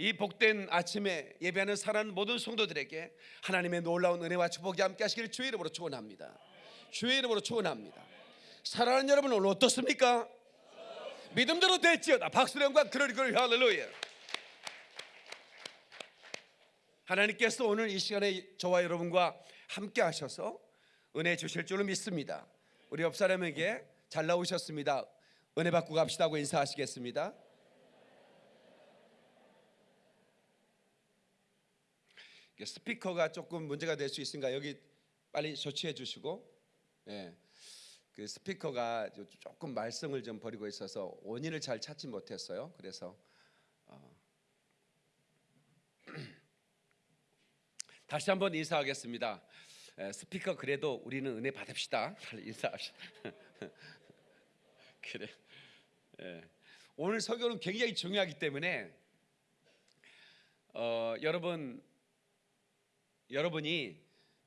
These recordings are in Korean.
이 복된 아침에 예배하는 사랑하는 모든 성도들에게 하나님의 놀라운 은혜와 축복이 함께 하시기를 주의 이름으로 축원합니다. 주의 이름으로 축원합니다. 사랑하는 여러분 오늘 어떻습니까? 믿음대로 됐지어다. 박수로 영광 그러리 그러리 할렐루야. 하나님께서 오늘 이 시간에 저와 여러분과 함께 하셔서 은혜 주실 줄로 믿습니다. 우리 옆 사람에게 잘 나오셨습니다. 은혜 받고 갑시다고 인사하시겠습니다. 이게 스피커가 조금 문제가 될 수 있으니까 여기 빨리 조치해 주시고 예. 그 스피커가 조- 조금 말썽을 좀 벌이고 있어서 원인을 잘 찾지 못했어요. 그래서 어. 다시 한번 인사하겠습니다. 에, 스피커 그래도 우리는 은혜 받읍시다. 빨리 인사합시다. 그래. 예. 오늘 설교는 굉장히 중요하기 때문에 어, 여러분 여러분이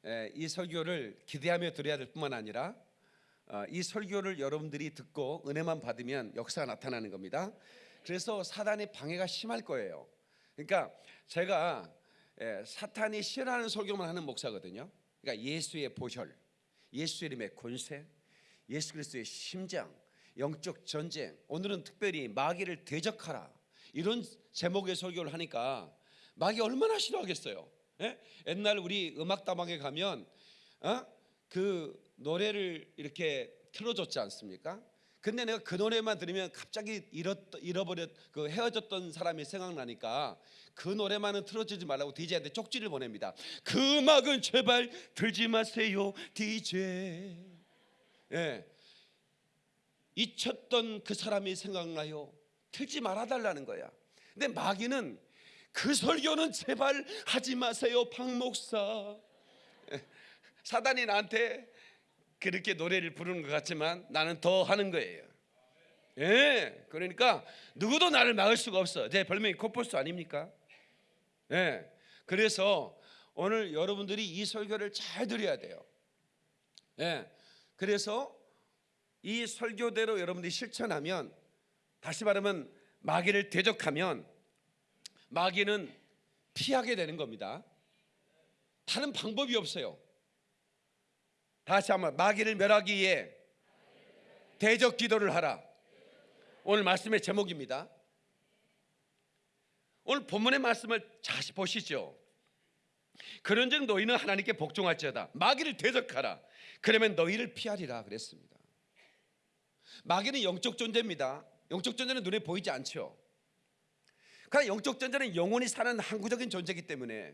에, 이 설교를 기대하며 들어야 될 뿐만 아니라 어, 이 설교를 여러분들이 듣고 은혜만 받으면 역사가 나타나는 겁니다. 그래서 사단의 방해가 심할 거예요. 그러니까 제가 에, 사탄이 싫어하는 설교만 하는 목사거든요. 그러니까 예수의 보혈, 예수 이름의 권세, 예수 그리스도의 심장, 영적 전쟁. 오늘은 특별히 마귀를 대적하라 이런 제목의 설교를 하니까 마귀 얼마나 싫어하겠어요. 예? 옛날 우리 음악 다방에 가면 어? 그 노래를 이렇게 틀어줬지 않습니까? 근데 내가 그 노래만 들으면 갑자기 잃었, 잃어버렸 그 헤어졌던 사람이 생각나니까 그 노래만은 틀어주지 말라고 DJ한테 쪽지를 보냅니다. 그 음악은 제발 들지 마세요, DJ. 예, 잊혔던 그 사람이 생각나요. 틀지 말아 달라는 거야. 근데 마귀는 그 설교는 제발 하지 마세요, 박 목사. 예, 사단이 나한테 그렇게 노래를 부르는 것 같지만 나는 더 하는 거예요. 예, 그러니까 누구도 나를 막을 수가 없어. 제 별명이 코뿔소 아닙니까? 예, 그래서 오늘 여러분들이 이 설교를 잘 들어야 돼요. 예, 그래서 이 설교대로 여러분들이 실천하면 다시 말하면 마귀를 대적하면 마귀는 피하게 되는 겁니다. 다른 방법이 없어요. 다시 한번 마귀를 멸하기 위해 대적 기도를 하라. 오늘 말씀의 제목입니다. 오늘 본문의 말씀을 다시 보시죠. 그런즉 너희는 하나님께 복종할지어다. 마귀를 대적하라. 그러면 너희를 피하리라 그랬습니다. 마귀는 영적 존재입니다. 영적 존재는 눈에 보이지 않죠. 그러나 영적 존재는 영원히 사는 항구적인 존재이기 때문에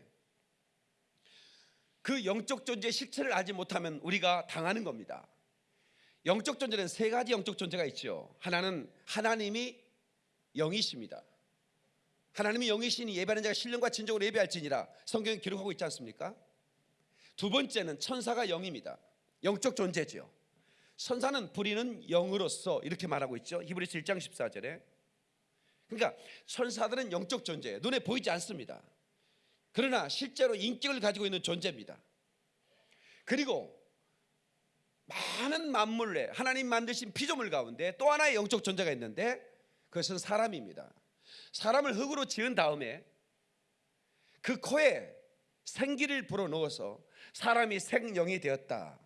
그 영적 존재의 실체를 알지 못하면 우리가 당하는 겁니다. 영적 존재는 세 가지 영적 존재가 있죠. 하나는 하나님이 영이십니다. 하나님이 영이시니 예배하는 자가 신령과 진정으로 예배할지니라 성경에 기록하고 있지 않습니까? 두 번째는 천사가 영입니다. 영적 존재죠. 천사는 부리는 영으로서 이렇게 말하고 있죠. 히브리서 1장 14절에. 그러니까 천사들은 영적 존재, 눈에 보이지 않습니다. 그러나 실제로 인격을 가지고 있는 존재입니다. 그리고 많은 만물 내 하나님 만드신 피조물 가운데 또 하나의 영적 존재가 있는데 그것은 사람입니다. 사람을 흙으로 지은 다음에 그 코에 생기를 불어넣어서 사람이 생영이 되었다.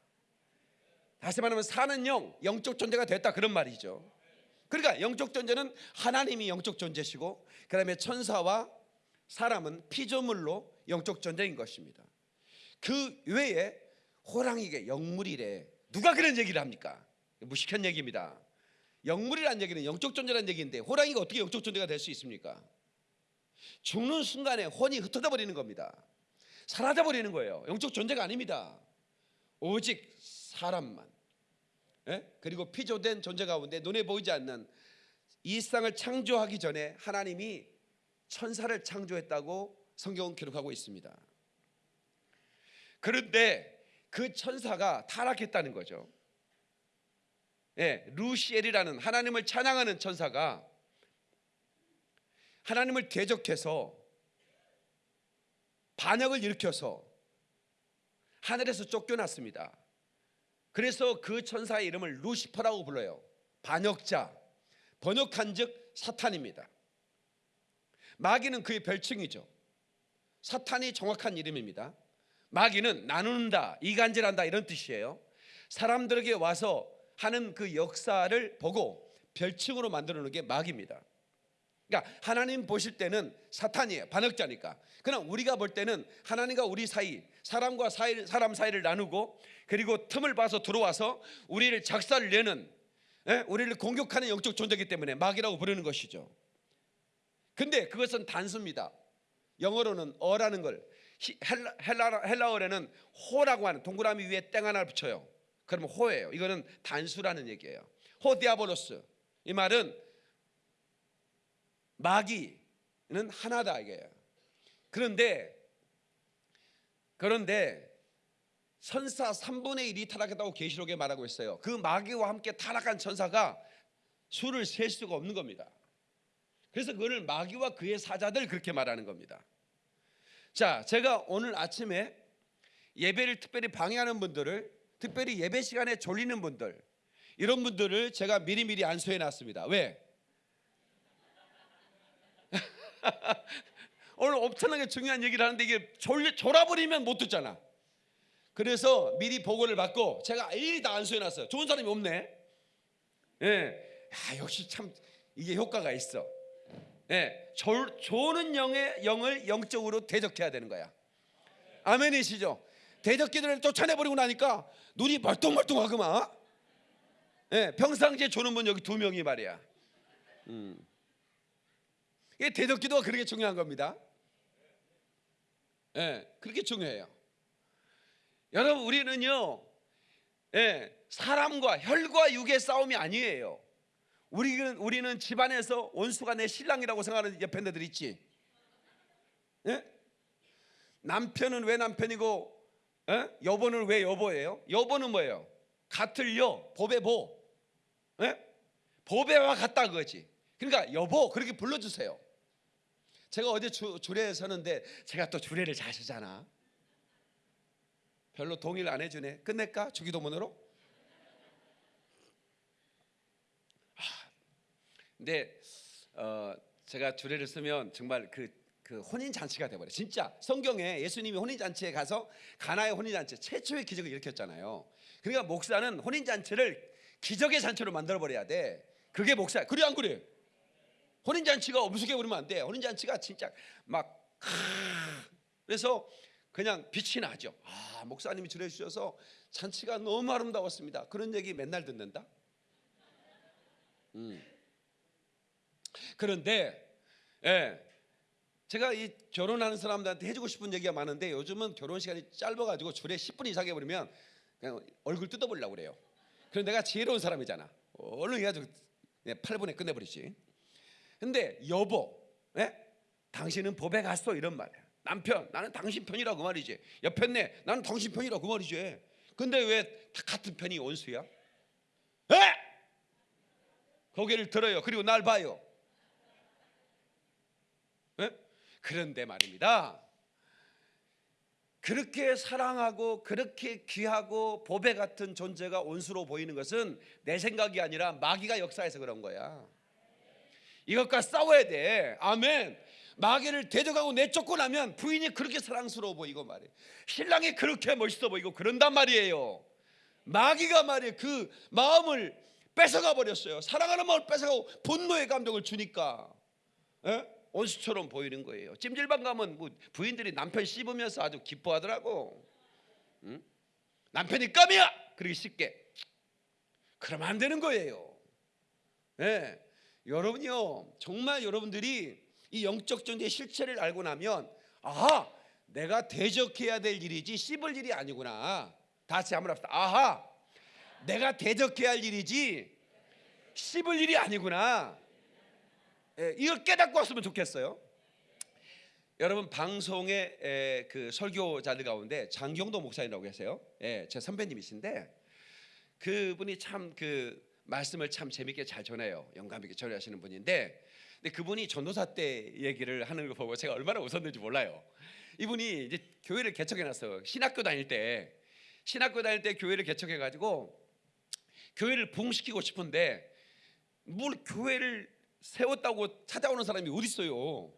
다시 말하면 사는 영, 영적 존재가 됐다 그런 말이죠. 그러니까 영적 존재는 하나님이 영적 존재시고 그 다음에 천사와 사람은 피조물로 영적 존재인 것입니다. 그 외에 호랑이게 영물이래. 누가 그런 얘기를 합니까? 무식한 얘기입니다. 영물이란 얘기는 영적 존재란 얘기인데 호랑이가 어떻게 영적 존재가 될 수 있습니까? 죽는 순간에 혼이 흩어져 버리는 겁니다. 사라져 버리는 거예요. 영적 존재가 아닙니다. 오직 사람만. 예? 그리고 피조된 존재 가운데 눈에 보이지 않는 이 세상을 창조하기 전에 하나님이 천사를 창조했다고 성경은 기록하고 있습니다. 그런데 그 천사가 타락했다는 거죠. 예, 루시엘이라는 하나님을 찬양하는 천사가 하나님을 대적해서 반역을 일으켜서 하늘에서 쫓겨났습니다. 그래서 그 천사의 이름을 루시퍼라고 불러요. 반역자, 번역한 즉 사탄입니다. 마귀는 그의 별칭이죠. 사탄이 정확한 이름입니다. 마귀는 나누는다, 이간질한다 이런 뜻이에요. 사람들에게 와서 하는 그 역사를 보고 별칭으로 만들어 놓은 게 마귀입니다. 그러니까 하나님 보실 때는 사탄이에요. 반역자니까. 그러나 우리가 볼 때는 하나님과 우리 사이, 사람과 사이, 사람 사이를 나누고 그리고 틈을 봐서 들어와서 우리를 작살을 내는 예? 우리를 공격하는 영적 존재이기 때문에 마귀라고 부르는 것이죠. 근데 그것은 단수입니다. 영어로는 a라는 걸 히- 헬라, 헬라, 헬라어에는 ὁ라고 하는 동그라미 위에 땡 하나를 붙여요. 그러면 ὁ예요. 이거는 단수라는 얘기예요. ὁ διάβολος. 이 말은 마귀는 하나다 이게요. 그런데 그런데 천사 3분의 1이 타락했다고 계시록에 말하고 있어요. 그 마귀와 함께 타락한 천사가 수를 셀 수가 없는 겁니다. 그래서 그걸 마귀와 그의 사자들 그렇게 말하는 겁니다. 자, 제가 오늘 아침에 예배를 특별히 방해하는 분들을 특별히 예배 시간에 졸리는 분들 이런 분들을 제가 미리미리 안수해 놨습니다. 왜? 오늘 엄청나게 중요한 얘기를 하는데 이게 졸, 졸아버리면 못 듣잖아. 그래서 미리 보고를 받고 제가 일일이 다 안수해 놨어요. 좋은 사람이 없네. 예. 아, 역시 참 이게 효과가 있어. 예. 졸, 조는 영의 영을 영적으로 대적해야 되는 거야. 아멘이시죠? 대적기들을 쫓아내버리고 나니까 눈이 멀뚱멀뚱하구만. 예, 평상시에 조는 분 여기 두 명이 말이야. 음. 이게 대적 기도가 그렇게 중요한 겁니다. 예, 그렇게 중요해요. 여러분 우리는요, 예, 사람과 혈과 육의 싸움이 아니에요. 우리는 우리는 집안에서 원수가 내 신랑이라고 생각하는 옆에 애들 있지. 예? 남편은 왜 남편이고 예? 여보는 왜 여보예요? 여보는 뭐예요? 같을 여, 법의 보. 예? 보배와 같다 그거지. 그러니까 여보 그렇게 불러주세요. 제가 어제 주, 주례 서는데 제가 또 주례를 잘 서잖아. 별로 동의를 안 해주네. 끝낼까? 주기도문으로? 아, 근데 어, 제가 주례를 쓰면 정말 그, 그 혼인 잔치가 돼버려. 진짜 성경에 예수님이 혼인 잔치에 가서 가나의 혼인 잔치 최초의 기적을 일으켰잖아요. 그러니까 목사는 혼인 잔치를 기적의 잔치로 만들어 버려야 돼. 그게 목사. 그래 안 그래? 혼인 잔치가 엄숙해 버리면 안 돼. 혼인 잔치가 진짜 막 크... 그래서 그냥 빛이 나죠. 아 목사님이 주례 주셔서 잔치가 너무 아름다웠습니다. 그런 얘기 맨날 듣는다. 음. 그런데 예, 제가 이 결혼하는 사람들한테 해주고 싶은 얘기가 많은데 요즘은 결혼 시간이 짧아가지고 주례 10분 이상 해버리면 그냥 얼굴 뜯어보려고 그래요. 그럼 내가 지혜로운 사람이잖아. 얼른 해가지고 8분에 끝내버리지. 근데 여보, 예? 당신은 법에 갔어 이런 말이야. 남편, 나는 당신 편이라고 그 말이지. 옆편네, 나는 당신 편이라고 그 말이지. 근데 왜다 같은 편이 원수야? 에? 고개를 들어요. 그리고 날 봐요. 예? 그런데 말입니다. 그렇게 사랑하고 그렇게 귀하고 보배 같은 존재가 원수로 보이는 것은 내 생각이 아니라 마귀가 역사해서 그런 거야. 이것과 싸워야 돼. 아멘. 마귀를 대적하고 내쫓고 나면 부인이 그렇게 사랑스러워 보이고 말이에요. 신랑이 그렇게 멋있어 보이고 그런단 말이에요. 마귀가 말이에요. 그 마음을 뺏어가 버렸어요. 사랑하는 마음을 뺏어가고 분노의 감정을 주니까 예? 원수처럼 보이는 거예요. 찜질방 가면 뭐 부인들이 남편 씹으면서 아주 기뻐하더라고. 응? 남편이 깜이야. 그러기 쉽게. 그러면 안 되는 거예요. 예. 여러분요, 정말 여러분들이 이 영적 존재의 실체를 알고 나면 아하, 내가 대적해야 될 일이지 씹을 일이 아니구나. 다 같이 한번 합시다. 아하, 내가 대적해야 할 일이지 씹을 일이 아니구나. 예, 이걸 깨닫고 왔으면 좋겠어요. 여러분 방송의 에, 그 설교자들 가운데 장경도 목사님이라고 계세요. 예, 제 선배님이신데 그분이 참 그 말씀을 참 재밌게 잘 전해요. 영감 있게 전하시는 분인데, 근데 그분이 전도사 때 얘기를 하는 거 보고 제가 얼마나 웃었는지 몰라요. 이분이 이제 교회를 개척해 놨어요. 신학교 다닐 때 신학교 다닐 때 교회를 개척해 가지고 교회를 부흥시키고 싶은데 뭘 교회를 세웠다고 찾아오는 사람이 어디 있어요?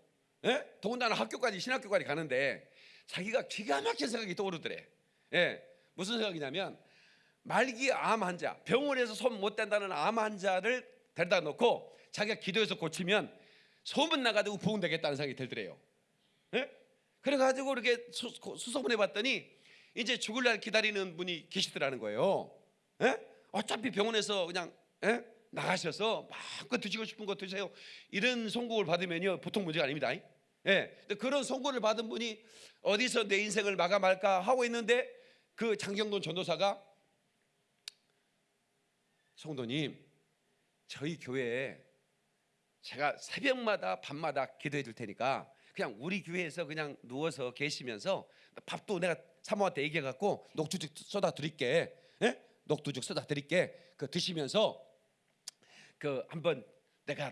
예? 더군다나 학교까지 신학교까지 가는데 자기가 기가 막힌 생각이 떠오르더래. 예, 무슨 생각이냐면 말기 암 환자, 병원에서 손 못 댄다는 암 환자를 데려다 놓고 자기가 기도해서 고치면 소문 나가지고 부흥되겠다는 생각이 들더래요. 예? 그래가지고 이렇게 수, 수소문해 봤더니 이제 죽을 날 기다리는 분이 계시더라는 거예요. 예? 어차피 병원에서 그냥 예? 나가셔서 마음껏 드시고 싶은 거 드세요. 이런 송국을 받으면요 보통 문제가 아닙니다. 예. 근데 그런 송구를 받은 분이 어디서 내 인생을 마감할까 하고 있는데 그 장경돈 전도사가 성도님 저희 교회에 제가 새벽마다 밤마다 기도해 줄 테니까 그냥 우리 교회에서 그냥 누워서 계시면서 밥도 내가 사모한테 얘기해 갖고 녹두죽 쏟아 드릴게. 예? 녹두죽 쏟아 드릴게. 그 드시면서 그 한번 내가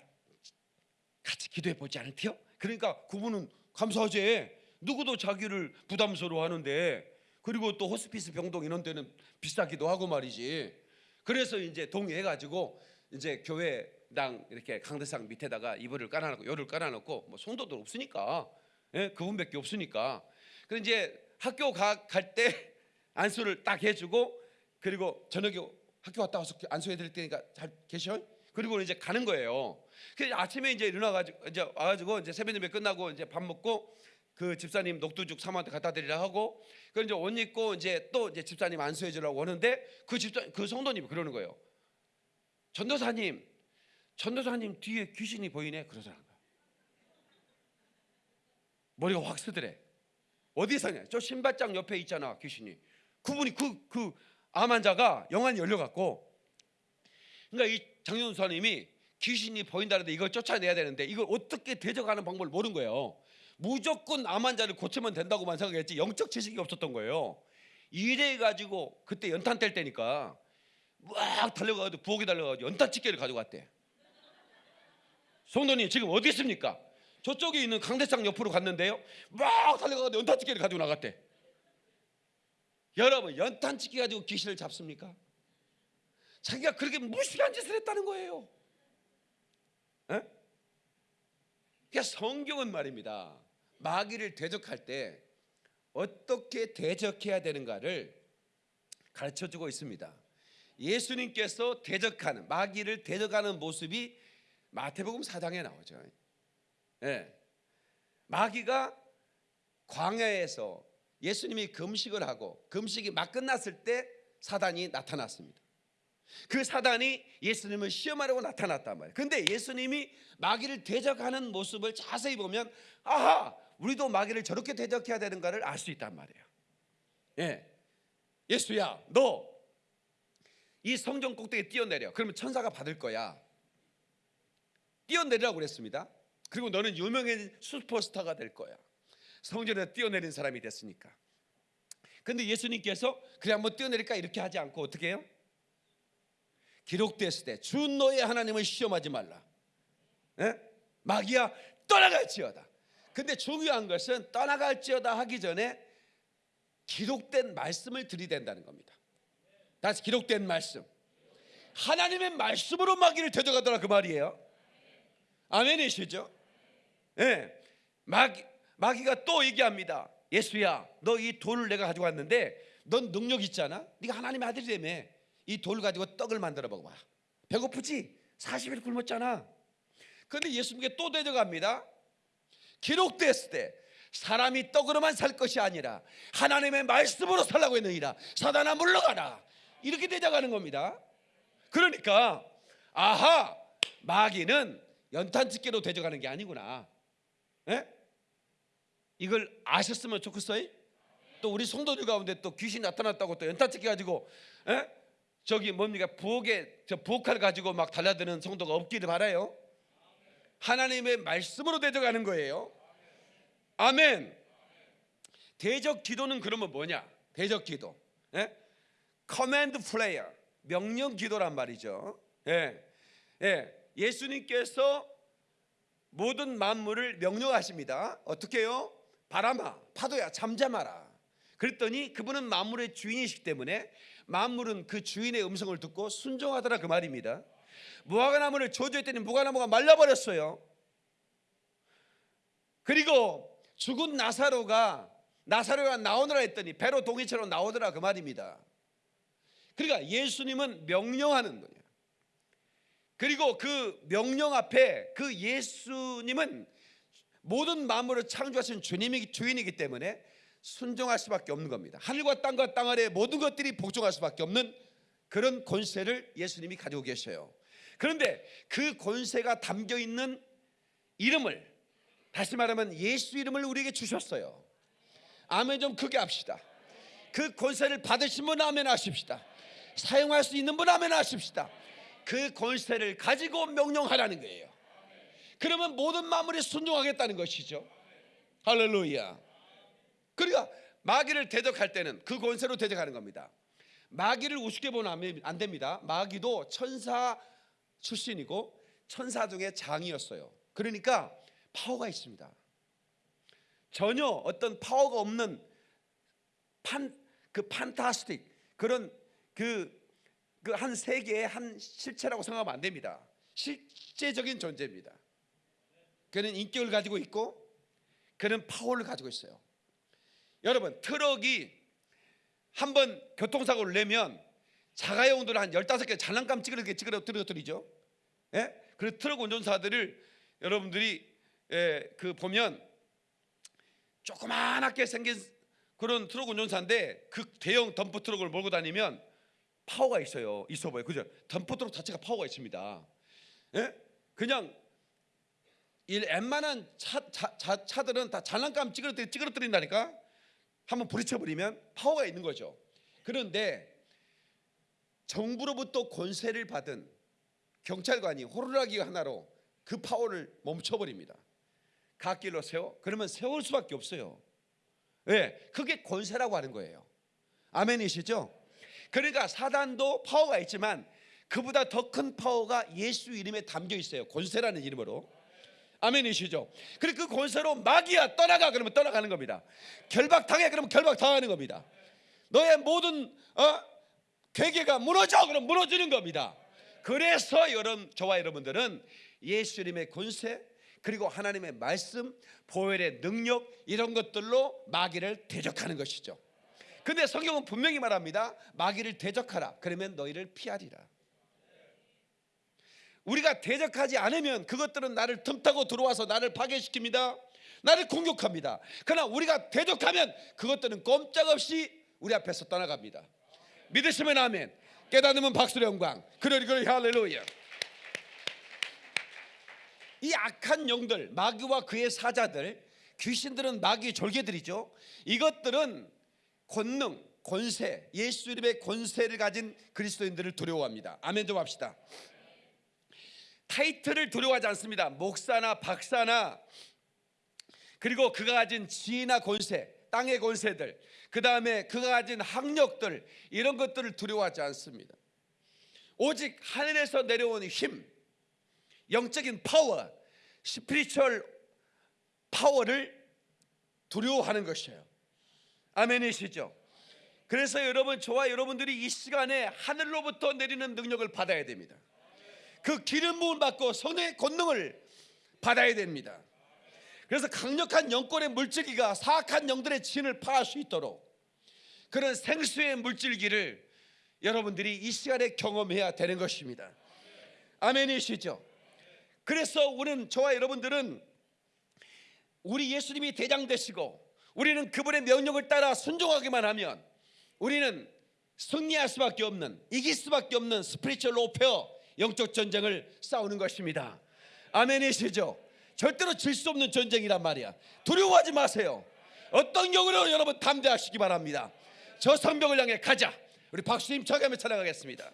같이 기도해 보지 않을게요? 그러니까 그분은 감사하지. 누구도 자기를 부담스러워 하는데 그리고 또 호스피스 병동 이런 데는 비싸기도 하고 말이지. 그래서 이제 동의해 가지고 이제 교회당 이렇게 강대상 밑에다가 이불을 깔아놓고 열을 깔아놓고 뭐 성도들 없으니까 예? 그분밖에 없으니까. 그래 이제 학교 갈 때 안수를 딱 해주고 그리고 저녁에 학교 갔다 와서 안수해 드릴 테니까 잘 계셔. 그리고 이제 가는 거예요. 그래서 아침에 이제 일어나가지고 이제 와가지고 이제 새벽 예배 끝나고 이제 밥 먹고 그 집사님 녹두죽 사모한테 갖다 드리라 하고 그 이제 옷 입고 이제 또 이제 집사님 안수해 주려고 오는데 그 집사 그 성도님이 그러는 거예요. 전도사님, 전도사님 뒤에 귀신이 보이네 그러더라는 거야. 머리가 확 쓰더래. 어디서냐? 저 신발장 옆에 있잖아 귀신이. 그분이 그 그 암환자가 영안이 열려갖고 그러니까 이 장윤수님이 귀신이 보인다는데 이걸 쫓아내야 되는데 이걸 어떻게 대적하는 방법을 모르는 거예요. 무조건 암 환자를 고치면 된다고만 생각했지 영적 지식이 없었던 거예요. 이래 가지고 그때 연탄 뗄 때니까 막 달려가지고 부엌에 달려가지고 연탄 집게를 가져갔대. 성도님 지금 어디 있습니까? 저쪽에 있는 강대상 옆으로 갔는데요. 막 달려가지고 연탄 집게를 가지고 나갔대. 여러분 연탄 집게 가지고 귀신을 잡습니까? 자기가 그렇게 무식한 짓을 했다는 거예요. 에? 그러니까 성경은 말입니다. 마귀를 대적할 때 어떻게 대적해야 되는가를 가르쳐 주고 있습니다. 예수님께서 대적하는 마귀를 대적하는 모습이 마태복음 4장에 나오죠. 예. 마귀가 광야에서 예수님이 금식을 하고 금식이 막 끝났을 때 사단이 나타났습니다. 그 사단이 예수님을 시험하려고 나타났단 말이에요. 근데 예수님이 마귀를 대적하는 모습을 자세히 보면 아하, 우리도 마귀를 저렇게 대적해야 되는가를 알 수 있단 말이에요. 예. 예수야, 너 이 성전 꼭대기에 뛰어내려. 그러면 천사가 받을 거야. 뛰어내리라고 그랬습니다. 그리고 너는 유명한 슈퍼스타가 될 거야. 성전에 뛰어내린 사람이 됐으니까. 근데 예수님께서 그래 한번 뛰어내릴까 이렇게 하지 않고 어떻게 해요? 기록됐을 때 주 너의 하나님을 시험하지 말라. 예? 마귀야 떠나갈지어다. 근데 중요한 것은 떠나갈지어다 하기 전에 기록된 말씀을 들이댄다는 겁니다. 다시 기록된 말씀. 하나님의 말씀으로 마귀를 대적하더라 그 말이에요. 아멘이시죠? 예. 마귀, 마귀가 또 얘기합니다. 예수야, 너 이 돌을 내가 가지고 왔는데 넌 능력 있잖아. 네가 하나님의 아들이라며. 이 돌 가지고 떡을 만들어 먹어봐. 배고프지? 40일 굶었잖아. 그런데 예수님께 또 대적합니다. 기록됐을 때 사람이 떡으로만 살 것이 아니라 하나님의 말씀으로 살라고 했느니라. 사단아 물러가라. 이렇게 대적하는 겁니다. 그러니까 아하 마귀는 연탄집게로 대적하는 게 아니구나. 예? 이걸 아셨으면 좋겠어요. 또 우리 성도들 가운데 또 귀신 나타났다고 또 연탄집게 가지고 예? 저기 뭡니까 부엌에 저 부엌칼 가지고 막 달라드는 성도가 없기를 바라요. 하나님의 말씀으로 대적하는 거예요. 아멘. 대적 기도는 그러면 뭐냐? 대적 기도. 예? command prayer 명령 기도란 말이죠. 예. 예. 예수님께서 모든 만물을 명령하십니다. 어떻게요? 바람아, 파도야, 잠잠하라. 그랬더니 그분은 만물의 주인이시기 때문에 만물은 그 주인의 음성을 듣고 순종하더라 그 말입니다. 무화과나무를 저주했더니 무화과나무가 말라버렸어요. 그리고 죽은 나사로가 나사로가 나오느라 했더니 배로 동이처럼 나오더라 그 말입니다. 그러니까 예수님은 명령하는 거예요. 그리고 그 명령 앞에 그 예수님은 모든 만물을 창조하신 주님이 주인이기 때문에 순종할 수밖에 없는 겁니다. 하늘과 땅과 땅 아래 모든 것들이 복종할 수밖에 없는 그런 권세를 예수님이 가지고 계셔요. 그런데 그 권세가 담겨 있는 이름을 다시 말하면 예수 이름을 우리에게 주셨어요. 아멘 좀 크게 합시다. 그 권세를 받으신 분 아멘 하십시다. 사용할 수 있는 분 아멘 하십시다. 그 권세를 가지고 명령하라는 거예요. 그러면 모든 만물이 순종하겠다는 것이죠. 할렐루야. 그러니까 마귀를 대적할 때는 그 권세로 대적하는 겁니다. 마귀를 우습게 보면 안 됩니다. 마귀도 천사 출신이고 천사 중에 장이었어요. 그러니까 파워가 있습니다. 전혀 어떤 파워가 없는 판 그 fantastic 그런 그 그 한 세계의 한 실체라고 생각하면 안 됩니다. 실제적인 존재입니다. 그는 인격을 가지고 있고 그는 파워를 가지고 있어요. 여러분 트럭이 한번 교통사고를 내면 자가용들 한 15개 장난감 찌그러게 찌그러뜨리죠. 예? 그 트럭 운전사들을 여러분들이 예, 그 보면 조그만하게 생긴 그런 트럭 운전사인데 그 대형 덤프 트럭을 몰고 다니면 파워가 있어요. 있어 보여. 그죠? 덤프 트럭 자체가 파워가 있습니다. 예? 그냥 이 웬만한 차, 차, 차, 차들은 다 장난감 찌그러뜨리, 찌그러뜨린다니까 한번 부딪혀버리면 파워가 있는 거죠. 그런데 정부로부터 권세를 받은 경찰관이 호루라기 하나로 그 파워를 멈춰버립니다. 갓길로 세워? 그러면 세울 수밖에 없어요. 왜? 그게 권세라고 하는 거예요. 아멘이시죠? 그러니까 사단도 파워가 있지만 그보다 더 큰 파워가 예수 이름에 담겨 있어요. 권세라는 이름으로. 아멘이시죠? 그리고 그 권세로 마귀야 떠나가 그러면 떠나가는 겁니다. 결박당해 그러면 결박당하는 겁니다. 너의 모든 어? 괴계가 무너져 그럼 무너지는 겁니다. 그래서 여러분 저와 여러분들은 예수님의 권세 그리고 하나님의 말씀, 보혈의 능력 이런 것들로 마귀를 대적하는 것이죠. 근데 성경은 분명히 말합니다. 마귀를 대적하라. 그러면 너희를 피하리라. 우리가 대적하지 않으면 그것들은 나를 틈타고 들어와서 나를 파괴시킵니다. 나를 공격합니다. 그러나 우리가 대적하면 그것들은 꼼짝없이 우리 앞에서 떠나갑니다. 믿으시면 아멘. 깨닫으면 박수의 영광. 그러리 그러리 할렐루야. 이 악한 영들, 마귀와 그의 사자들, 귀신들은 마귀 졸개들이죠. 이것들은 권능, 권세, 예수 이름의 권세를 가진 그리스도인들을 두려워합니다. 아멘 좀 합시다. 타이틀을 두려워하지 않습니다. 목사나 박사나 그리고 그가 가진 지위나 권세, 땅의 권세들, 그 다음에 그가 가진 학력들 이런 것들을 두려워하지 않습니다. 오직 하늘에서 내려온 힘, 영적인 파워, spiritual power를 두려워하는 것이에요. 아멘이시죠? 그래서 여러분 저와 여러분들이 이 시간에 하늘로부터 내리는 능력을 받아야 됩니다. 그 기름 부음 받고 성의 권능을 받아야 됩니다. 그래서 강력한 영권의 물질기가 사악한 영들의 진을 파할 수 있도록 그런 생수의 물질기를 여러분들이 이 시간에 경험해야 되는 것입니다. 아멘이시죠? 그래서 우리는 저와 여러분들은 우리 예수님이 대장 되시고 우리는 그분의 명령을 따라 순종하기만 하면 우리는 승리할 수밖에 없는 이길 수밖에 없는 스피리추얼 오페어 영적 전쟁을 싸우는 것입니다. 아멘이시죠? 절대로 질 수 없는 전쟁이란 말이야. 두려워하지 마세요. 어떤 경우로 여러분 담대하시기 바랍니다. 저 성벽을 향해 가자. 우리 박수 힘차게 하며 찬양하겠습니다.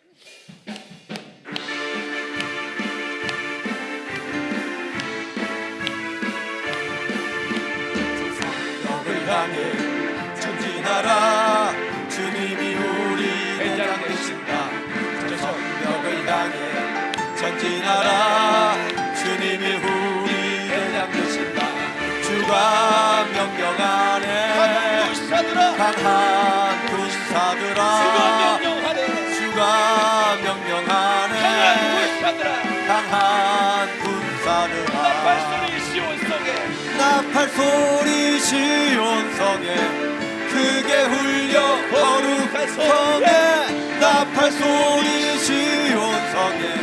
향해 주가 군사들아. 주가 명령하네. 강한 군사들아. 나팔 소리 시온 나팔 소리 시온 성에. 크게 울려 거룩한 성에. 나팔 소리 시온 성에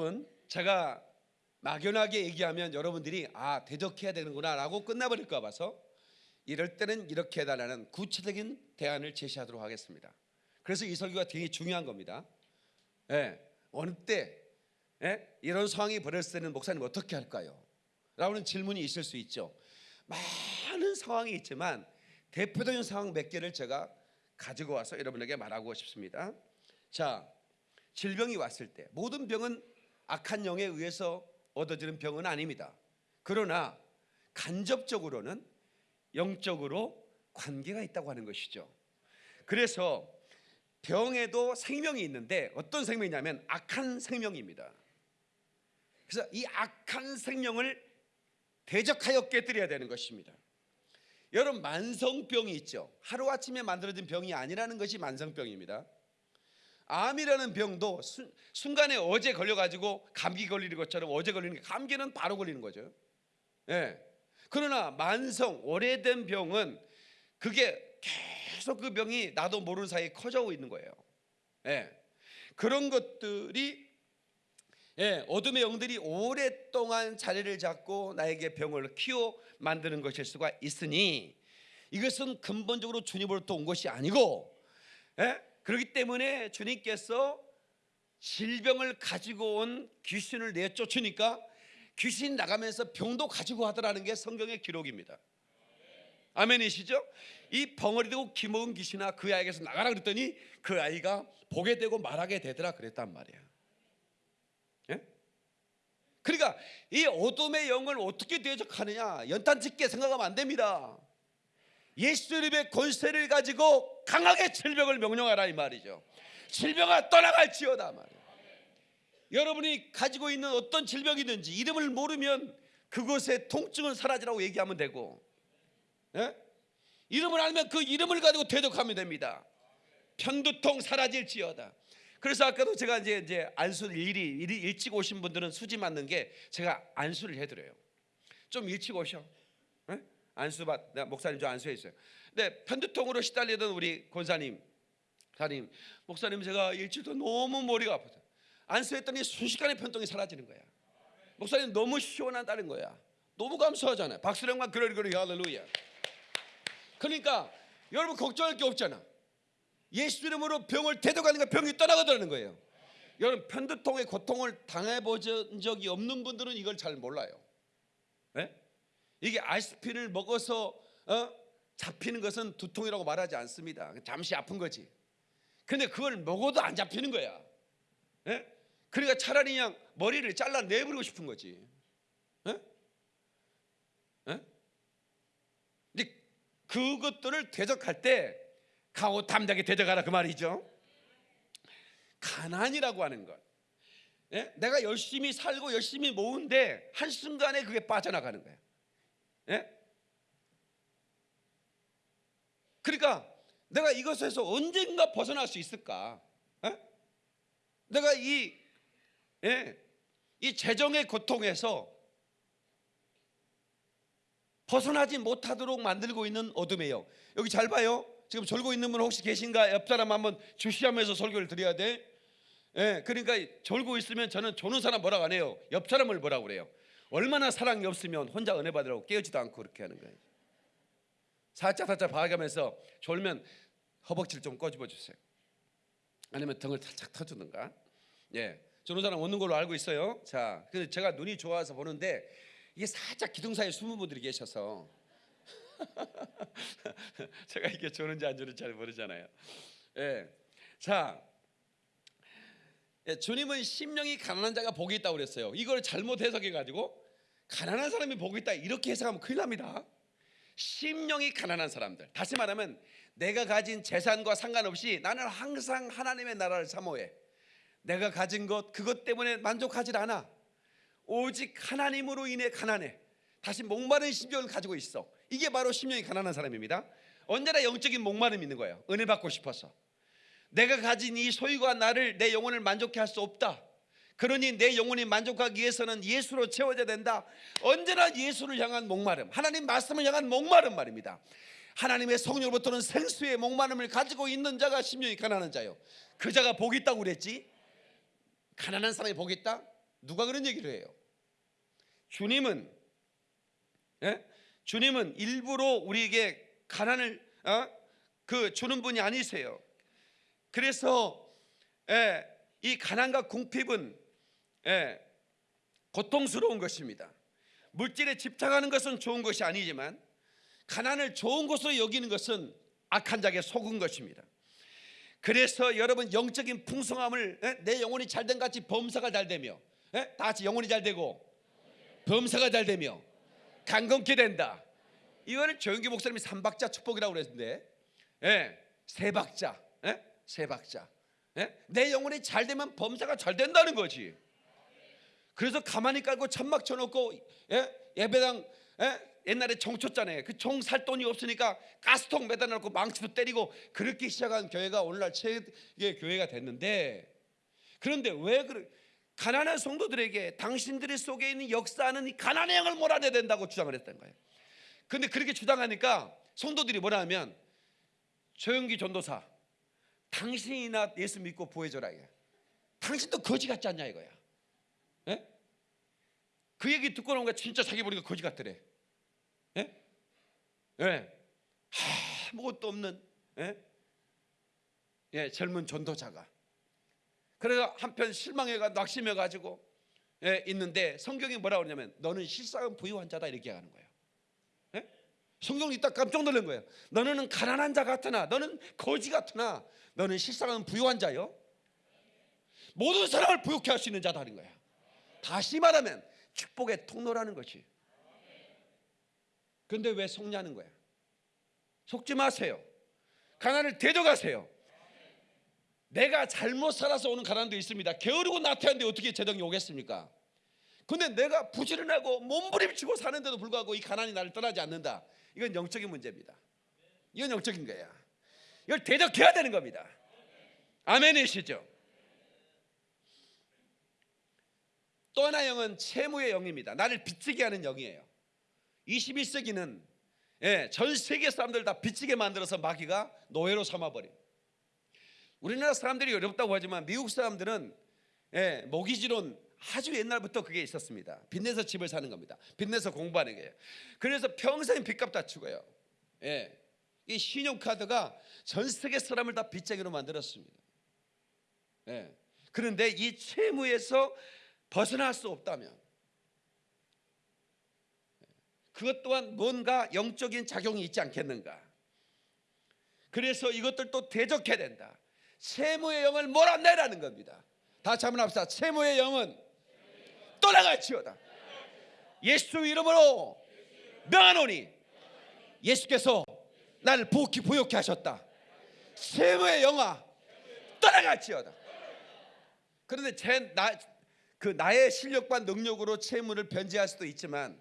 여러분, 제가 막연하게 얘기하면 여러분들이 아 대적해야 되는구나 라고 끝나버릴까 봐서 이럴 때는 이렇게 해달라는 구체적인 대안을 제시하도록 하겠습니다. 그래서 이 설교가 되게 중요한 겁니다. 예, 어느 때 예? 이런 상황이 벌어졌을 때는 목사님 어떻게 할까요? 라는 질문이 있을 수 있죠. 많은 상황이 있지만 대표적인 상황 몇 개를 제가 가지고 와서 여러분에게 말하고 싶습니다. 자, 질병이 왔을 때 모든 병은 악한 영에 의해서 얻어지는 병은 아닙니다. 그러나 간접적으로는 영적으로 관계가 있다고 하는 것이죠. 그래서 병에도 생명이 있는데 어떤 생명이냐면 악한 생명입니다. 그래서 이 악한 생명을 대적하여 깨뜨려야 되는 것입니다. 여러분 만성병이 있죠. 하루 아침에 만들어진 병이 아니라는 것이 만성병입니다. 암이라는 병도 순, 순간에 어제 걸려가지고 감기 걸리는 것처럼 어제 걸리는 게 감기는 바로 걸리는 거죠. 예. 그러나 만성 오래된 병은 그게 계속 그 병이 나도 모르는 사이에 커져오고 있는 거예요. 예. 그런 것들이 예, 어둠의 영들이 오랫동안 자리를 잡고 나에게 병을 키워 만드는 것일 수가 있으니 이것은 근본적으로 주님으로부터 온 것이 아니고 예? 그렇기 때문에 주님께서 질병을 가지고 온 귀신을 내쫓으니까 귀신 나가면서 병도 가지고 하더라는 게 성경의 기록입니다. 아멘이시죠? 이 벙어리 되고 기먹은 귀신아 그 아이에게서 나가라 그랬더니 그 아이가 보게 되고 말하게 되더라 그랬단 말이야. 예? 그러니까 이 어둠의 영을 어떻게 대적하느냐 연탄 짓게 생각하면 안 됩니다. 예수 이름의 권세를 가지고 강하게 질병을 명령하라 이 말이죠. 질병아 떠나갈지어다 말이야. 여러분이 가지고 있는 어떤 질병이든지 이름을 모르면 그곳의 통증은 사라지라고 얘기하면 되고 예? 이름을 알면 그 이름을 가지고 대적하면 됩니다. 편두통 사라질지어다. 그래서 아까도 제가 이제 이제 안수 일이 일찍 오신 분들은 수지 맞는 게 제가 안수를 해드려요. 좀 일찍 오셔. 예? 안수 받 내가 목사님 저 안수해 있어요. 근데 편두통으로 시달리던 우리 권사님, 사님, 목사님 제가 일주일도 너무 머리가 아파서 안수했더니 순식간에 편통이 사라지는 거야. 목사님 너무 시원하다는 거야. 너무 감사하잖아요. 박수령만 그러리 그러리 할렐루야. 그러니까 여러분 걱정할 게 없잖아. 예수 이름으로 병을 대적하니까 병이 떠나가더라는 거예요. 여러분 편두통의 고통을 당해본 적이 없는 분들은 이걸 잘 몰라요. 예? 이게 아이스피를 먹어서 어? 잡히는 것은 두통이라고 말하지 않습니다. 잠시 아픈 거지. 근데 그걸 먹어도 안 잡히는 거야. 예? 그러니까 차라리 그냥 머리를 잘라 내버리고 싶은 거지. 예? 예? 근데 그것들을 대적할 때 가오 담대하게 대적하라 그 말이죠. 가난이라고 하는 것. 예? 내가 열심히 살고 열심히 모은데 한 순간에 그게 빠져나가는 거야. 예? 그러니까 내가 이것에서 언젠가 벗어날 수 있을까? 예? 내가 이, 예, 이 재정의 고통에서 벗어나지 못하도록 만들고 있는 영. 여기 잘 봐요. 지금 졸고 있는 분 혹시 계신가? 옆 사람 한번 주시하면서 설교를 드려야 돼. 예, 그러니까 졸고 있으면 저는 조는 사람 뭐라고 안 해요. 옆 사람을 뭐라고 그래요. 얼마나 사랑이 없으면 혼자 은혜 받으라고 깨우지도 않고 그렇게 하는 거예요. 살짝 살짝 봐가면서 졸면 허벅지를 좀 꺼집어 주세요. 아니면 등을 살짝 터주든가. 예, 사람 오는 걸로 알고 있어요. 자, 근데 제가 눈이 좋아서 보는데 이게 살짝 기둥 사이에 숨은 분들이 계셔서 제가 이게 좋은지 안 좋은지 잘 모르잖아요. 예. 자, 예, 주님은 심령이 가난한 자가 복이 있다고 그랬어요. 이걸 잘못 해석해 가지고 가난한 사람이 복이 있다 이렇게 해석하면 큰일 납니다. 심령이 가난한 사람들. 다시 말하면 내가 가진 재산과 상관없이 나는 항상 하나님의 나라를 사모해. 내가 가진 것 그것 때문에 만족하지 않아. 오직 하나님으로 인해 가난해. 다시 목마른 심령을 가지고 있어. 이게 바로 심령이 가난한 사람입니다. 언제나 영적인 목마름이 있는 거예요. 은혜 받고 싶어서. 내가 가진 이 소유가 나를 내 영혼을 만족해 할 수 없다. 그러니 내 영혼이 만족하기 위해서는 예수로 채워져야 된다. 언제나 예수를 향한 목마름, 하나님 말씀을 향한 목마름 말입니다. 하나님의 성령으로부터는 생수의 목마름을 가지고 있는 자가 심령이 가난한 자요. 그 자가 복이 있다고 그랬지. 가난한 사람이 복이 있다? 누가 그런 얘기를 해요? 주님은 예? 주님은 일부러 우리에게 가난을 어? 그 주는 분이 아니세요. 그래서 예, 이 가난과 궁핍은 예, 고통스러운 것입니다. 물질에 집착하는 것은 좋은 것이 아니지만 가난을 좋은 것으로 여기는 것은 악한 자에게 속은 것입니다. 그래서 여러분 영적인 풍성함을 예, 내 영혼이 잘된 같이 범사가 잘 되며 예? 다 같이 영혼이 잘 되고 범사가 잘 되며 강건케 된다. 이거를 조영기 목사님이 삼박자 축복이라고 그랬는데, 예, 세 박자, 예, 세 박자. 예? 내 영혼이 잘 되면 범사가 잘 된다는 거지. 그래서 가만히 깔고 천막 쳐놓고 예? 예배당 예? 옛날에 종 쳤잖아요. 그종살 돈이 없으니까 가스통 매다 놓고 망치도 때리고 그렇게 시작한 교회가 오늘날 최의 교회가 됐는데 그런데 왜 그래? 가난한 성도들에게 당신들의 속에 있는 역사는 이 가난의 영을 몰아내야 된다고 주장을 했던 거예요. 근데 그렇게 주장하니까 성도들이 뭐라 하면 조영기 전도사 당신이나 예수 믿고 보여줘라 이게. 당신도 거지 같지 않냐 이거야. 예? 그 얘기 듣고 나니까 진짜 자기 보니까 거지 같더래. 예? 예. 아무것도 없는 예? 예, 젊은 전도자가. 그래서 한편 실망해가 낙심해 가지고 예, 있는데 성경이 뭐라 그러냐면 너는 실상은 부유한 자다 이렇게 하는 거예요. 예? 성경이 딱 깜짝 놀란 거예요. 너는 가난한 자 같으나 너는 거지 같으나 너는 실상은 부유한 자요. 모든 사람을 부욕해 할수 있는 자다는 거야. 다시 말하면 축복의 통로라는 것이. 근데 왜 속냐는 거야? 속지 마세요. 가난을 대적하세요. 내가 잘못 살아서 오는 가난도 있습니다. 게으르고 나태한데 어떻게 재정이 오겠습니까? 근데 내가 부지런하고 몸부림치고 사는데도 불구하고 이 가난이 나를 떠나지 않는다. 이건 영적인 문제입니다. 이건 영적인 거야. 이걸 대적해야 되는 겁니다. 아멘이시죠? 또 하나 영은 채무의 영입니다. 나를 빚지게 하는 영이에요. 21세기는 예, 전 세계 사람들 다 빚지게 만들어서 마귀가 노예로 삼아버린. 우리나라 사람들이 어렵다고 하지만 미국 사람들은 예, 모기지론 아주 옛날부터 그게 있었습니다. 빚내서 집을 사는 겁니다. 빚내서 공부하는 거예요. 그래서 평생 빚값 다 죽어요. 예, 이 신용카드가 전 세계 사람을 다 빚쟁이로 만들었습니다. 예, 그런데 이 채무에서 벗어날 수 없다면 그것 또한 뭔가 영적인 작용이 있지 않겠는가? 그래서 이것들도 대적해야 된다. 세무의 영을 몰아내라는 겁니다. 다시 한번 합시다. 세무의 영은 떠나갈지어다. 예수 이름으로 명하노니 예수께서 나를 부욕히 부욕케 하셨다. 세무의 영아 떠나갈지어다. 그런데 제 나 그 나의 실력과 능력으로 채무를 변제할 수도 있지만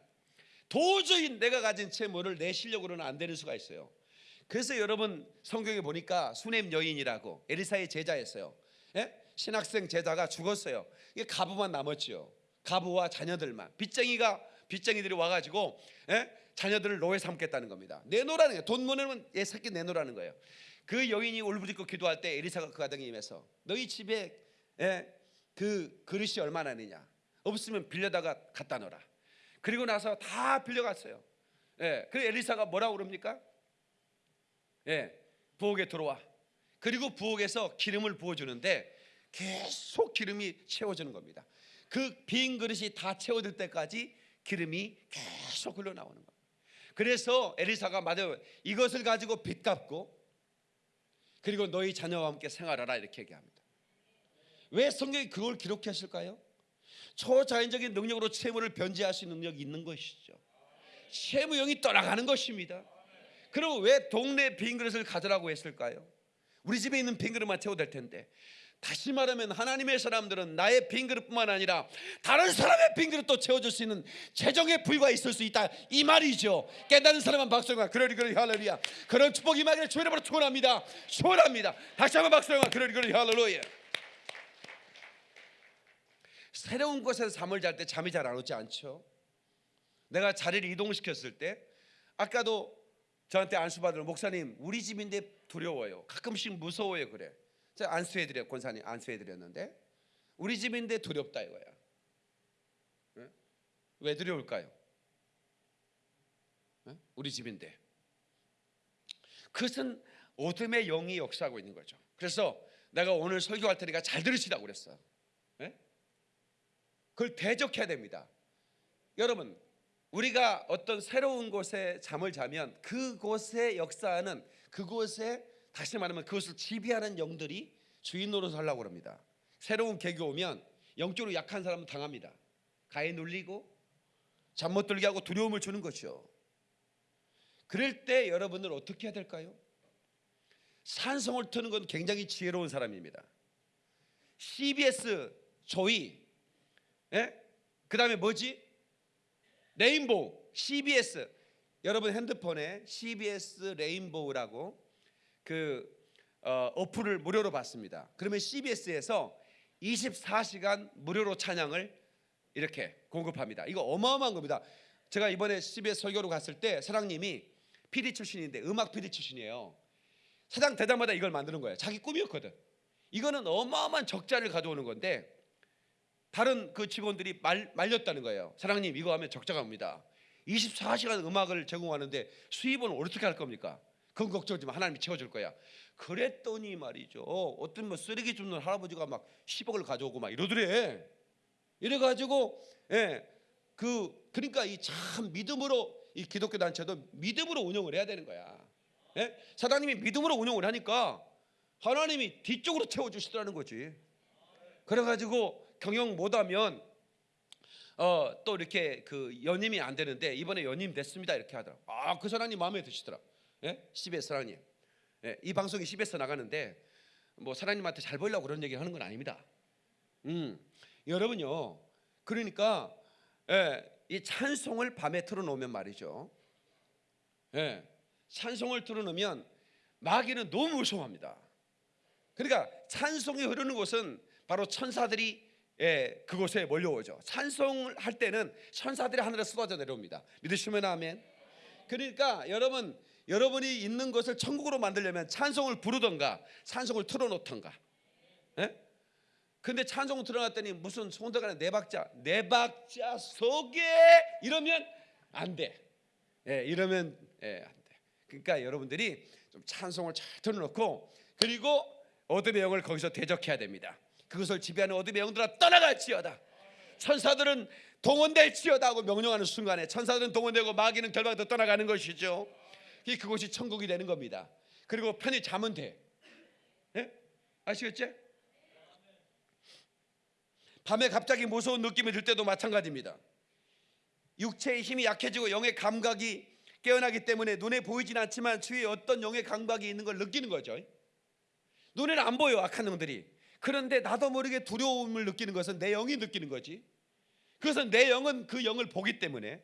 도저히 내가 가진 채무를 내 실력으로는 안 되는 수가 있어요. 그래서 여러분 성경에 보니까 수넴 여인이라고 에리사의 제자였어요. 예? 신학생 제자가 죽었어요. 이게 가부만 남았지요. 가부와 자녀들만 빚쟁이가 빚쟁이들이 와가지고 예? 자녀들을 노예 삼겠다는 겁니다. 내놓으라는 거예요. 돈 모내면 얘 새끼 내놓으라는 거예요. 그 여인이 울부짖고 기도할 때 에리사가 그 가정에 임해서 너희 집에 예? 그 그릇이 얼마나 되냐? 없으면 빌려다가 갖다 놓으라. 그리고 나서 다 빌려갔어요. 예, 그 엘리사가 뭐라고 그럽니까? 예, 부엌에 들어와. 그리고 부엌에서 기름을 부어주는데 계속 기름이 채워지는 겁니다. 그 빈 그릇이 다 채워질 때까지 기름이 계속 흘러나오는 겁니다. 그래서 엘리사가 맞아요. 이것을 가지고 빚 갚고 그리고 너희 자녀와 함께 생활하라 이렇게 얘기합니다. 왜 성경이 그걸 기록했을까요? 초자연적인 능력으로 채무를 있는 능력이 있는 것이죠. 세무 영이 떠나가는 것입니다. 그럼 왜 동네 빈 그릇을 가져라고 했을까요? 우리 집에 있는 빈 그릇만 채워도 될 텐데. 다시 말하면 하나님의 사람들은 나의 빈 그릇뿐만 아니라 다른 사람의 빈 그릇도 채워줄 수 있는 재정의 부유가 있을 수 있다 이 말이죠. 깨닫는 사람은 박수영아 그러리 그러리 할렐루야. 그런 축복이 임하기를 주의 이름으로 축원합니다. 축원합니다. 다시 한번 박수영아 그러리 그러리 할렐루야. 새로운 곳에서 잠을 잘 때 잠이 잘 안 오지 않죠? 내가 자리를 이동시켰을 때 아까도 저한테 안수받을 목사님 우리 집인데 두려워요. 가끔씩 무서워요 그래. 제가 안수해 드려 권사님 안수해 드렸는데 우리 집인데 두렵다 이거야. 응? 왜 두려울까요? 응? 우리 집인데 그것은 어둠의 영이 역사하고 있는 거죠. 그래서 내가 오늘 설교할 테니까 잘 들으시라고 그랬어. 예? 그걸 대적해야 됩니다. 여러분, 우리가 어떤 새로운 곳에 잠을 자면 그곳의 역사하는 그곳에 다시 말하면 그것을 지배하는 영들이 주인 노릇을 하려고 합니다. 새로운 계교 오면 영적으로 약한 사람은 당합니다. 가에 눌리고 잠 못 들게 하고 두려움을 주는 것이죠. 그럴 때 여러분들 어떻게 해야 될까요? 산성을 트는 건 굉장히 지혜로운 사람입니다. CBS 조이, 예? 그 다음에 뭐지? 레인보우, CBS. 여러분 핸드폰에 CBS 레인보우라고 그 어, 어플을 무료로 받습니다. 그러면 CBS에서 24시간 무료로 찬양을 이렇게 공급합니다. 이거 어마어마한 겁니다. 제가 이번에 CBS 설교로 갔을 때 사장님이 PD 출신인데 음악 PD 출신이에요. 사장 대장마다 이걸 만드는 거예요. 자기 꿈이었거든. 이거는 어마어마한 적자를 가져오는 건데 다른 그 직원들이 말, 말렸다는 거예요. 사장님 이거 하면 적자가 옵니다. 24시간 음악을 제공하는데 수입은 어떻게 할 겁니까? 그건 걱정하지 마. 하나님이 채워줄 거야. 그랬더니 말이죠. 어떤 뭐 쓰레기 줍는 할아버지가 막 10억을 가져오고 막 이러더래. 이래가지고 예, 그 그러니까 이 참 믿음으로 이 기독교 단체도 믿음으로 운영을 해야 되는 거야. 예? 사장님이 믿음으로 운영을 하니까 하나님이 뒤쪽으로 채워주시더라는 거지. 그래가지고 경영 못하면 어, 또 이렇게 그 연임이 안 되는데 이번에 연임 됐습니다 이렇게 하더라. 아그 사장님 마음에 드시더라. 예? CBS 사장님. 예, 이 방송이 CBS 나가는데 뭐 사장님한테 잘 보이려고 그런 얘기 하는 건 아닙니다. 음, 여러분요. 그러니까 예, 이 찬송을 밤에 틀어놓으면 말이죠. 예, 찬송을 틀어놓으면 마귀는 너무 무서워합니다. 그러니까 찬송이 흐르는 곳은 바로 천사들이 예, 그곳에 몰려오죠. 찬송을 할 때는 천사들이 하늘에 쏟아져 내려옵니다. 믿으시면 아멘. 그러니까 여러분 여러분이 있는 것을 천국으로 만들려면 찬송을 부르던가 찬송을 틀어놓던가. 예? 근데 찬송을 틀어놨더니 무슨 손들가는 네 박자 네 박자 속에 이러면 안 돼. 예, 이러면 예, 안 돼. 그러니까 여러분들이 좀 찬송을 잘 틀어놓고 그리고 어둠의 영을 거기서 대적해야 됩니다. 그것을 지배하는 어둠의 영들아 떠나갈지어다. 천사들은 동원될지어다 하고 명령하는 순간에 천사들은 동원되고 마귀는 결박도 떠나가는 것이죠. 이 그곳이 천국이 되는 겁니다. 그리고 편히 자면 돼. 예? 아시겠지? 밤에 갑자기 무서운 느낌이 들 때도 마찬가지입니다. 육체의 힘이 약해지고 영의 감각이 깨어나기 때문에 눈에 보이진 않지만 주위에 어떤 영의 감각이 있는 걸 느끼는 거죠. 눈에는 안 보여 악한 영들이. 그런데 나도 모르게 두려움을 느끼는 것은 내 영이 느끼는 거지. 그것은 내 영은 그 영을 보기 때문에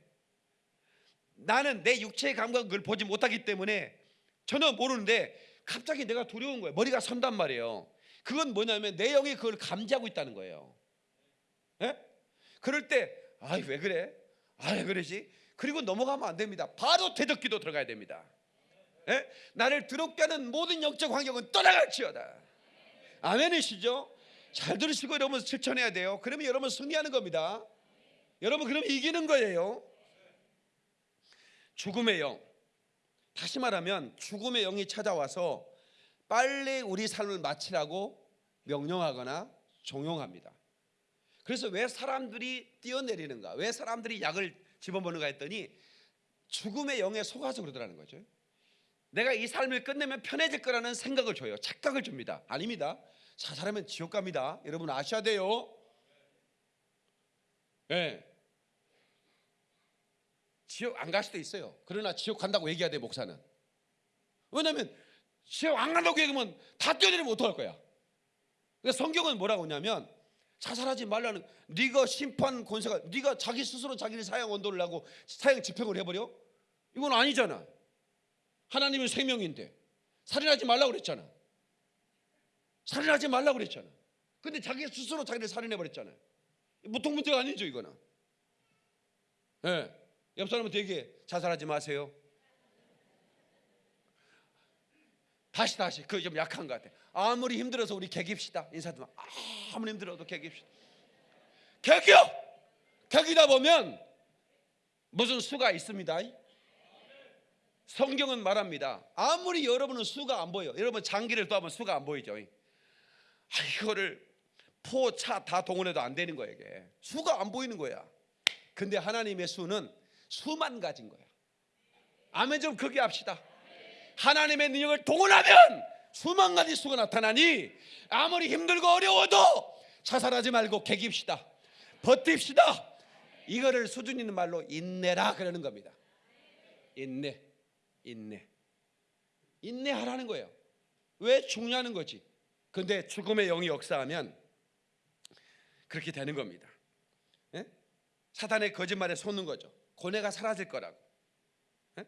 나는 내 육체의 감각을 보지 못하기 때문에 전혀 모르는데 갑자기 내가 두려운 거예요. 머리가 선단 말이에요. 그건 뭐냐면 내 영이 그걸 감지하고 있다는 거예요. 예? 그럴 때, 아이 왜 그래? 아왜 그러지? 그리고 넘어가면 안 됩니다. 바로 대적기도 들어가야 됩니다. 예? 나를 두렵게 하는 모든 영적 환경은 떠나갈지어다. 아멘이시죠? 잘 들으시고 여러분 실천해야 돼요. 그러면 여러분 승리하는 겁니다. 여러분 그러면 이기는 거예요. 죽음의 영. 다시 말하면 죽음의 영이 찾아와서 빨리 우리 삶을 마치라고 명령하거나 종용합니다. 그래서 왜 사람들이 뛰어내리는가? 왜 사람들이 약을 집어먹는가 했더니 죽음의 영에 속아서 그러더라는 거죠. 내가 이 삶을 끝내면 편해질 거라는 생각을 줘요. 착각을 줍니다. 아닙니다. 자살하면 지옥 갑니다. 여러분 아셔야 돼요. 예. 지옥 안 갈 수도 있어요. 그러나 지옥 간다고 얘기해야 돼 목사는. 왜냐하면 지옥 안 간다고 얘기하면 다 뛰어내리면 어떡할 거야. 그러니까 성경은 뭐라고 하냐면 자살하지 말라는 네가 심판 권세가 네가 자기 스스로 자기를 사형 언도를 하고 사형 집행을 해버려? 이건 아니잖아. 하나님은 생명인데 살인하지 말라고 그랬잖아. 살인하지 말라고 그랬잖아. 근데 자기 스스로 자기를 살인해 버렸잖아요. 보통 문제가 아니죠 이거는. 예. 옆 사람한테 얘기해 자살하지 마세요. 다시 다시 그좀 약한 것 같아. 아무리 힘들어서 우리 개깁시다 인사도 아무리 힘들어도 개깁시다. 개겨 개기다 보면 무슨 수가 있습니다. 성경은 말합니다. 아무리 여러분은 수가 안 보여. 여러분 장기를 또 하면 수가 안 보이죠. 아, 이거를 포, 차 다 동원해도 안 되는 거야 이게. 수가 안 보이는 거야. 근데 하나님의 수는 수만 가진 거야. 아멘 좀 크게 합시다. 하나님의 능력을 동원하면 수만 가지 수가 나타나니 아무리 힘들고 어려워도 자살하지 말고 개깁시다. 버팁시다. 이거를 수준 있는 말로 인내라 그러는 겁니다. 인내, 인내, 인내하라는 거예요. 왜 중요한 거지? 근데 죽음의 영이 역사하면 그렇게 되는 겁니다. 예? 사단의 거짓말에 속는 거죠. 고뇌가 사라질 거라고. 예?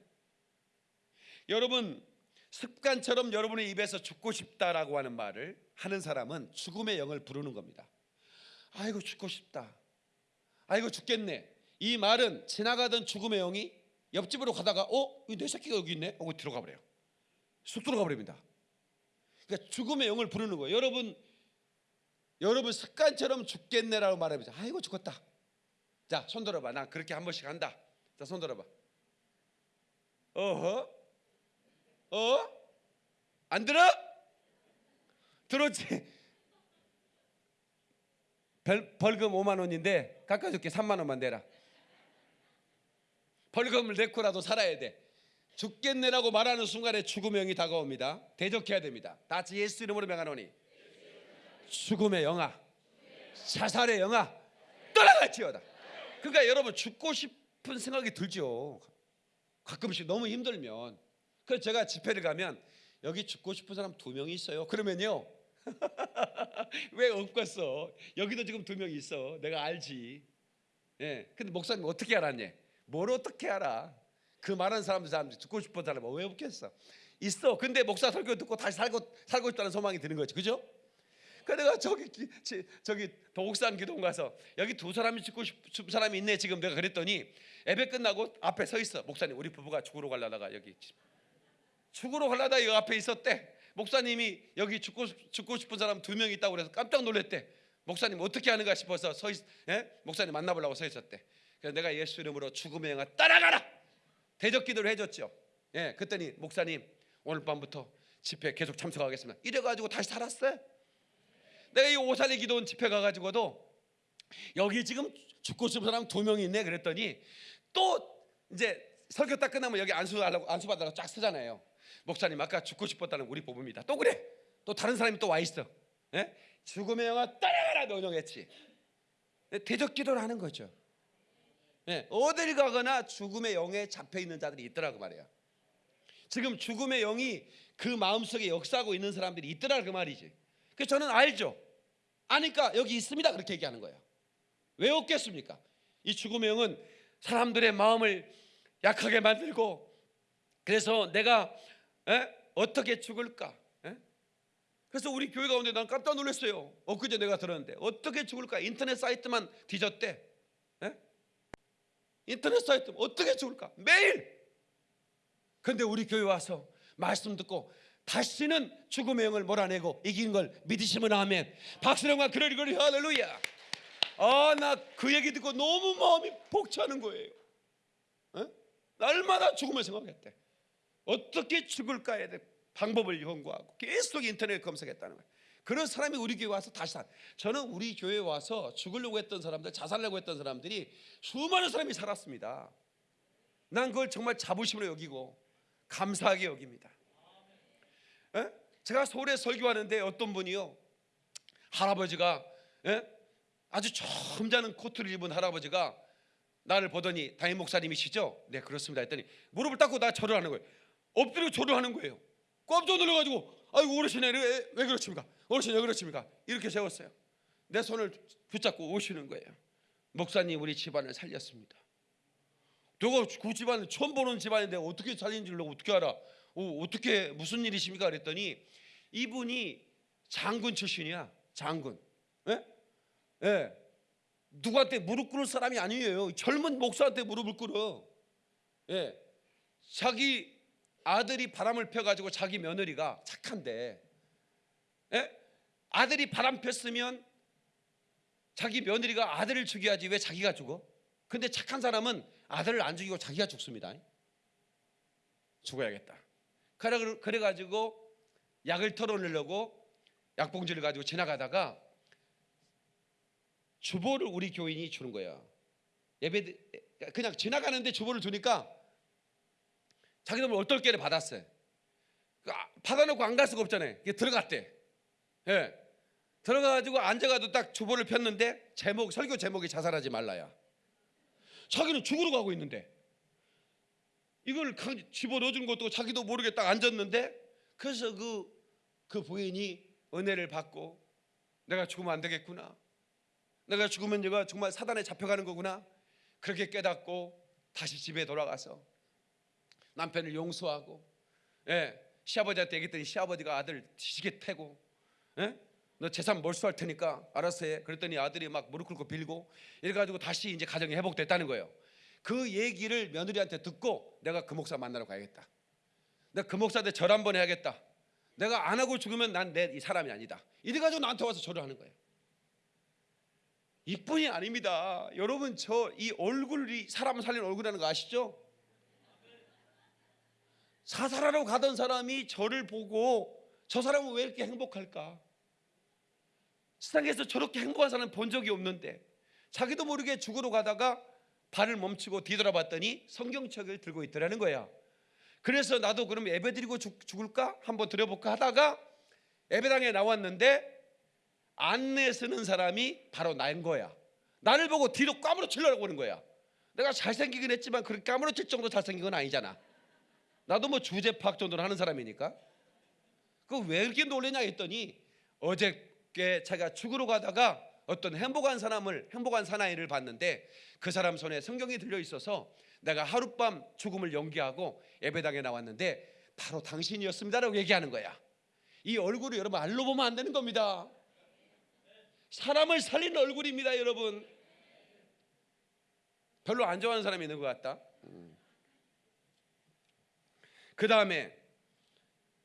여러분 습관처럼 여러분의 입에서 죽고 싶다라고 하는 말을 하는 사람은 죽음의 영을 부르는 겁니다. 아이고 죽고 싶다. 아이고 죽겠네. 이 말은 지나가던 죽음의 영이 옆집으로 가다가 어? 이내 새끼가 여기 있네. 하고 들어가 버려요. 쑥 들어가 버립니다. 그러니까 죽음의 영을 부르는 거예요. 여러분 여러분 습관처럼 죽겠네라고 말해보자. 아이고 죽었다. 자, 손 들어봐. 나 그렇게 한 번씩 한다. 자, 손 들어봐. 어허? 어? 안 들어? 들었지? 벌, 벌금 5만 원인데 깎아줄게 3만 원만 내라. 벌금을 내고라도 살아야 돼. 죽겠네라고 말하는 순간에 죽음의 영이 다가옵니다. 대적해야 됩니다. 다 같이 예수 이름으로 명하노니 죽음의 영아, 자살의 영아 떠나갈지어다. 그러니까 여러분 죽고 싶은 생각이 들죠. 가끔씩 너무 힘들면. 그래서 제가 집회를 가면 여기 죽고 싶은 사람 두 명이 있어요. 그러면요. 왜 없겠어? 여기도 지금 두명 있어. 내가 알지. 예. 근데 목사님 어떻게 알았냐? 뭘 어떻게 알아? 그 많은 사람들 사람들 죽고 싶은 사람 왜 없겠어? 있어. 근데 목사 설교 듣고 다시 살고 살고 싶다는 소망이 드는 거지. 그죠? 그 내가 저기 저기 도곡산 기도원 가서 여기 두 사람이 죽고 싶은 사람이 있네 지금 내가 그랬더니 예배 끝나고 앞에 서 있어 목사님 우리 부부가 죽으러 가려다가 여기 죽으러 가려다 이 앞에 있었대 목사님이 여기 죽고 죽고 싶은 사람 두 명 있다고 그래서 깜짝 놀랐대 목사님 어떻게 하는가 싶어서 서 있, 예? 목사님 만나보려고 서 있었대 그래서 내가 예수 이름으로 죽음의 영아 따라가라 대적 기도를 해줬죠 예 그랬더니 목사님 오늘 밤부터 집회 계속 참석하겠습니다 이래가지고 다시 살았어요 내가 이 오산에 기도원 집회 가가지고도 여기 지금 죽고 싶은 사람 두 명이 있네 그랬더니 또 이제 설교 딱 끝나면 여기 안수하려고 안수 받으라고 쫙 쓰잖아요. 목사님 아까 죽고 싶었다는 우리 부부입니다. 또 그래. 또 다른 사람이 또 와 있어. 예? 죽음의 영화 따라가라 명령했지. 예, 대적 기도를 하는 거죠. 예, 어딜 가거나 죽음의 영에 잡혀 있는 자들이 있더라고 말이야. 지금 죽음의 영이 그 마음속에 역사하고 있는 사람들이 있더라 그 말이지. 그래서 저는 알죠. 아니까 여기 있습니다 그렇게 얘기하는 거예요. 왜 없겠습니까? 이 죽음의 영은 사람들의 마음을 약하게 만들고 그래서 내가 에? 어떻게 죽을까? 에? 그래서 우리 교회 가운데 난 깜짝 놀랐어요. 엊그제 내가 들었는데 어떻게 죽을까? 인터넷 사이트만 뒤졌대. 에? 인터넷 사이트 어떻게 죽을까? 매일. 근데 우리 교회 와서 말씀 듣고 다시는 죽음의 영을 몰아내고 이긴 걸 믿으시면 아멘. 박수령과 그러리 그러리 할렐루야. 아 나 그 얘기 듣고 너무 마음이 벅차는 거예요. 어? 날마다 죽음을 생각했대. 어떻게 죽을까에 대해 방법을 연구하고 계속 인터넷 검색했다는 거예요. 그런 사람이 우리 교회 와서 다시 살. 저는 우리 교회 와서 죽으려고 했던 사람들, 자살하려고 했던 사람들이 수많은 사람이 살았습니다. 난 그걸 정말 자부심으로 여기고 감사하게 여깁니다. 에? 제가 서울에 설교하는데 어떤 분이요 할아버지가 에? 아주 점잖은 코트를 입은 할아버지가 나를 보더니 담임 목사님이시죠? 네 그렇습니다 했더니 무릎을 닦고 나 절을 하는 거예요. 엎드려 절을 하는 거예요. 깜짝 놀라가지고 아이고 어르신이 왜, 왜 그렇습니까? 왜 그렇습니까? 이렇게 세웠어요. 내 손을 붙잡고 오시는 거예요. 목사님 우리 집안을 살렸습니다. 내가 그 집안을 처음 보는 집안인데 어떻게 살린 줄 어떻게 알아? 어, 어떻게 무슨 일이십니까? 그랬더니 이분이 장군 출신이야. 장군. 예? 예. 누구한테 무릎 꿇을 사람이 아니에요. 젊은 목사한테 무릎을 꿇어. 예. 자기 아들이 바람을 펴가지고 자기 며느리가 착한데, 예? 아들이 바람 폈으면 자기 며느리가 아들을 죽여야지 왜 자기가 죽어? 근데 착한 사람은 아들을 안 죽이고 자기가 죽습니다. 죽어야겠다. 그래 그래가지고 약을 털어내려고 약봉지를 가지고 지나가다가 주보를 우리 교인이 주는 거야. 예배 그냥 지나가는데 주보를 주니까 자기도 뭐 얼떨결에 받았어요. 그 아, 받아놓고 안 갈 수가 없잖아요. 들어갔대. 예. 들어가가지고 앉아가지고 딱 주보를 폈는데 제목 설교 제목이 자살하지 말라야. 자기는 죽으러 가고 있는데 이걸 강- 집어 넣어준 것도 자기도 모르게 딱 앉았는데 그래서 그, 그 부인이 은혜를 받고 내가 죽으면 안 되겠구나. 내가 죽으면 내가 정말 사단에 잡혀가는 거구나. 그렇게 깨닫고 다시 집에 돌아가서 남편을 용서하고 예, 시아버지한테 얘기했더니 시아버지가 아들 지게 패고 예? 너 재산 몰수할 테니까 알아서 해. 그랬더니 아들이 막 무릎 꿇고 빌고 이래가지고 다시 이제 가정이 회복됐다는 거예요. 그 얘기를 며느리한테 듣고 내가 그 목사 만나러 가야겠다. 내가 그 목사한테 절 한번 해야겠다. 내가 안 하고 죽으면 난 내 이 사람이 아니다. 이래가지고 나한테 와서 절을 하는 거예요. 이뿐이 아닙니다. 여러분 저 이 얼굴이 사람 살린 얼굴이라는 거 아시죠? 사살하러 가던 사람이 저를 보고 저 사람은 왜 이렇게 행복할까? 세상에서 저렇게 행복한 사람 본 적이 없는데 자기도 모르게 죽으러 가다가 발을 멈추고 뒤돌아봤더니 성경책을 들고 있더라는 거야. 그래서 나도 그럼 예배 드리고 죽, 죽을까? 한번 드려볼까 하다가 예배당에 나왔는데 안내 쓰는 사람이 바로 나인 거야. 나를 보고 뒤로 까무러치려고 하는 거야. 내가 잘생기긴 했지만 그렇게 까무러칠 정도 잘생긴 건 아니잖아. 나도 뭐 주제 파악 정도는 하는 사람이니까. 그 왜 이렇게 놀래냐 했더니 어 저께 자기가 죽으러 가다가 어떤 행복한 사람을 행복한 사나이를 봤는데 그 사람 손에 성경이 들려 있어서 내가 하룻밤 죽음을 연기하고 예배당에 나왔는데 바로 당신이었습니다라고 얘기하는 거야. 이 얼굴을 여러분 알로 보면 안 되는 겁니다. 사람을 살리는 얼굴입니다, 여러분. 별로 안 좋아하는 사람이 있는 것 같다. 그 다음에